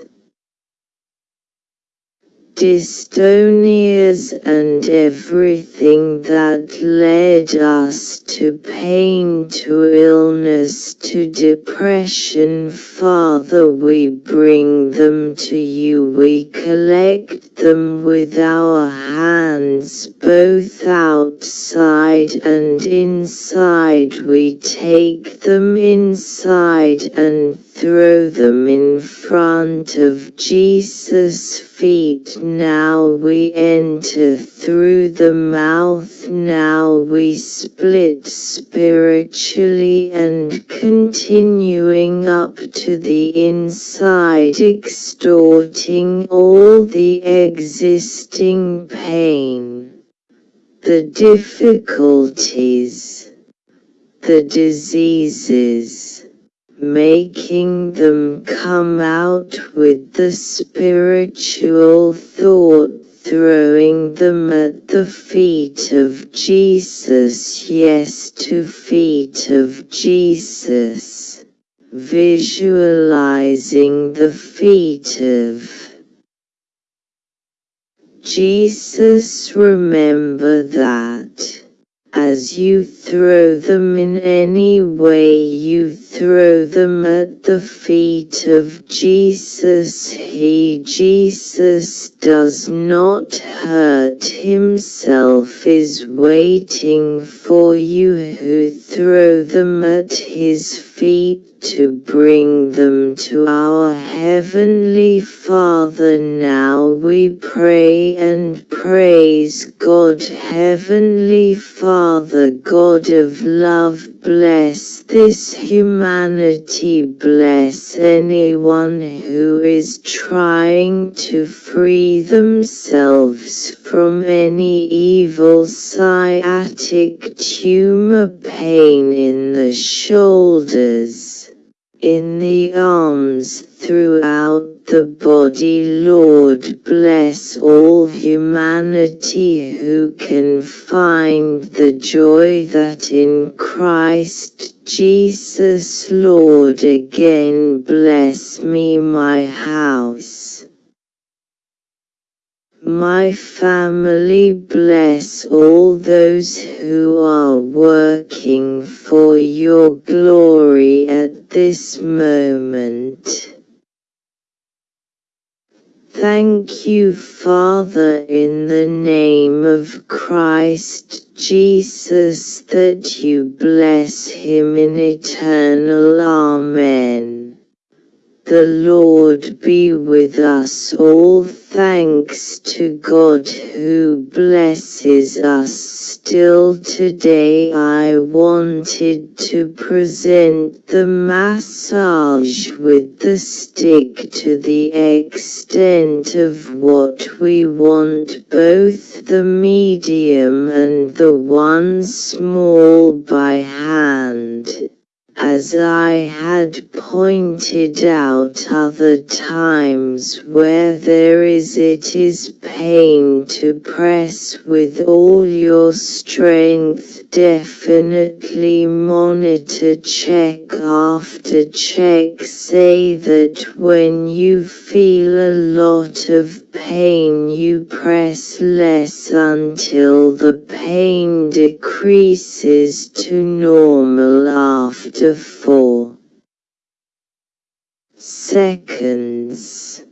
dystonias and everything that led us to pain to illness to depression Father we bring them to you. We collect them with our hands both outside and inside. We take them inside and throw them in front of Jesus' feet. Now we enter through the mouth. Now we split spiritually and continuing up to the inside extorting all the existing pain the difficulties the diseases making them come out with the spiritual thought throwing them at the feet of Jesus. Yes to feet of Jesus. Visualizing the feet of Jesus remember that as you throw them in any way. You throw them at the feet of Jesus. He Jesus does not hurt himself is waiting for you who throw them at his feet to bring them to our Heavenly Father. Now we pray and praise God Heavenly Father God of love bless this humanity bless anyone who is trying to free themselves from any evil sciatic tumor pain in the shoulders in the arms throughout the body Lord bless all humanity who can find the joy that in Christ Jesus Lord again bless me my house my family bless all those who are working for your glory at this moment. Thank you Father in the name of Christ Jesus that you bless him in eternal Amen. The Lord be with us all thanks to God who blesses us. Still today I wanted to present the massage with the stick to the extent of what we want. Both the medium and the one small by hand as I had pointed out other times where there is it is pain to press with all your strength definitely monitor check after check say that when you feel a lot of pain you press less until the pain decreases to normal after 4 seconds.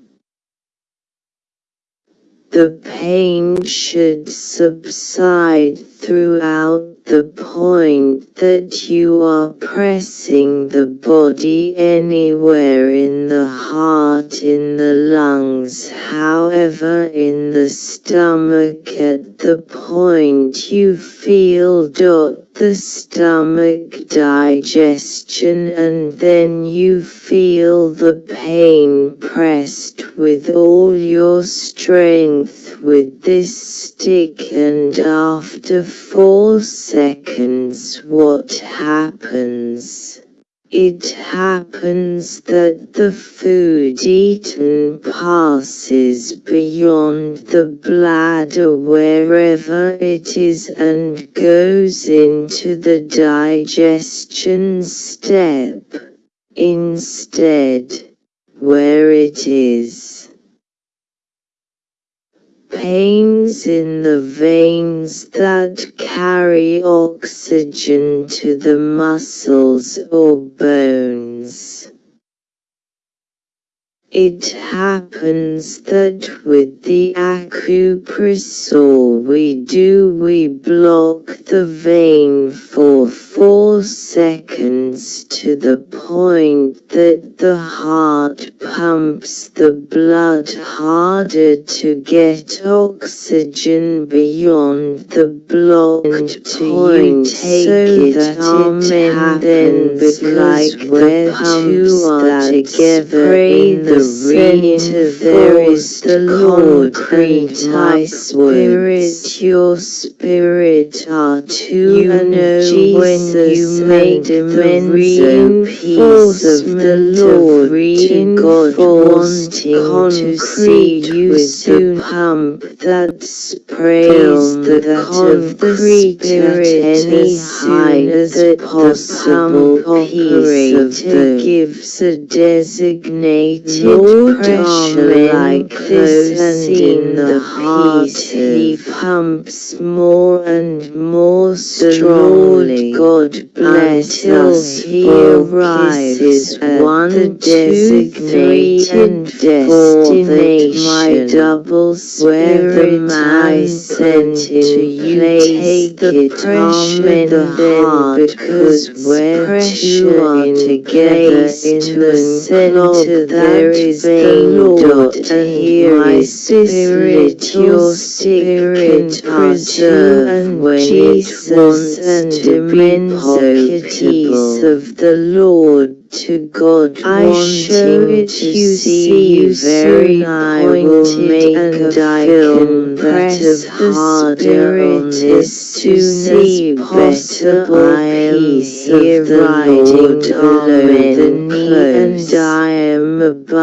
The pain should subside throughout the point that you are pressing the body anywhere in the heart in the lungs however in the stomach. At the point you feel dot the stomach digestion and then you feel the pain pressed with all your strength with this stick and after four seconds what happens? It happens that the food eaten passes beyond the bladder wherever it is and goes into the digestion step, instead, where it is. Pains in the veins that carry oxygen to the muscles or bones. It happens that with the acupressor we do we block the vein for 4 seconds to the point that the heart pumps the blood harder to get oxygen beyond the blocked point so that it happens like the pumps that together in the there is the my spirit your spirit are two you know when you make the reinforce of the Lord to God wanting to see you soon pump that sprays the concrete at any height that possible. piece of the gives a designated Lord pressure like this and in the heart he pumps more and more strongly. God bless us he arrives at one, three and destination. My double spirit I sent to you take the pressure the heart because where two are together in the center there is the Lord and here is spirit your spirit preserve and when Jesus and immense peace of the Lord to God I show it to you see you very I will make and I can press harder on this to see possible. Peace of the Lord below the knee and I am above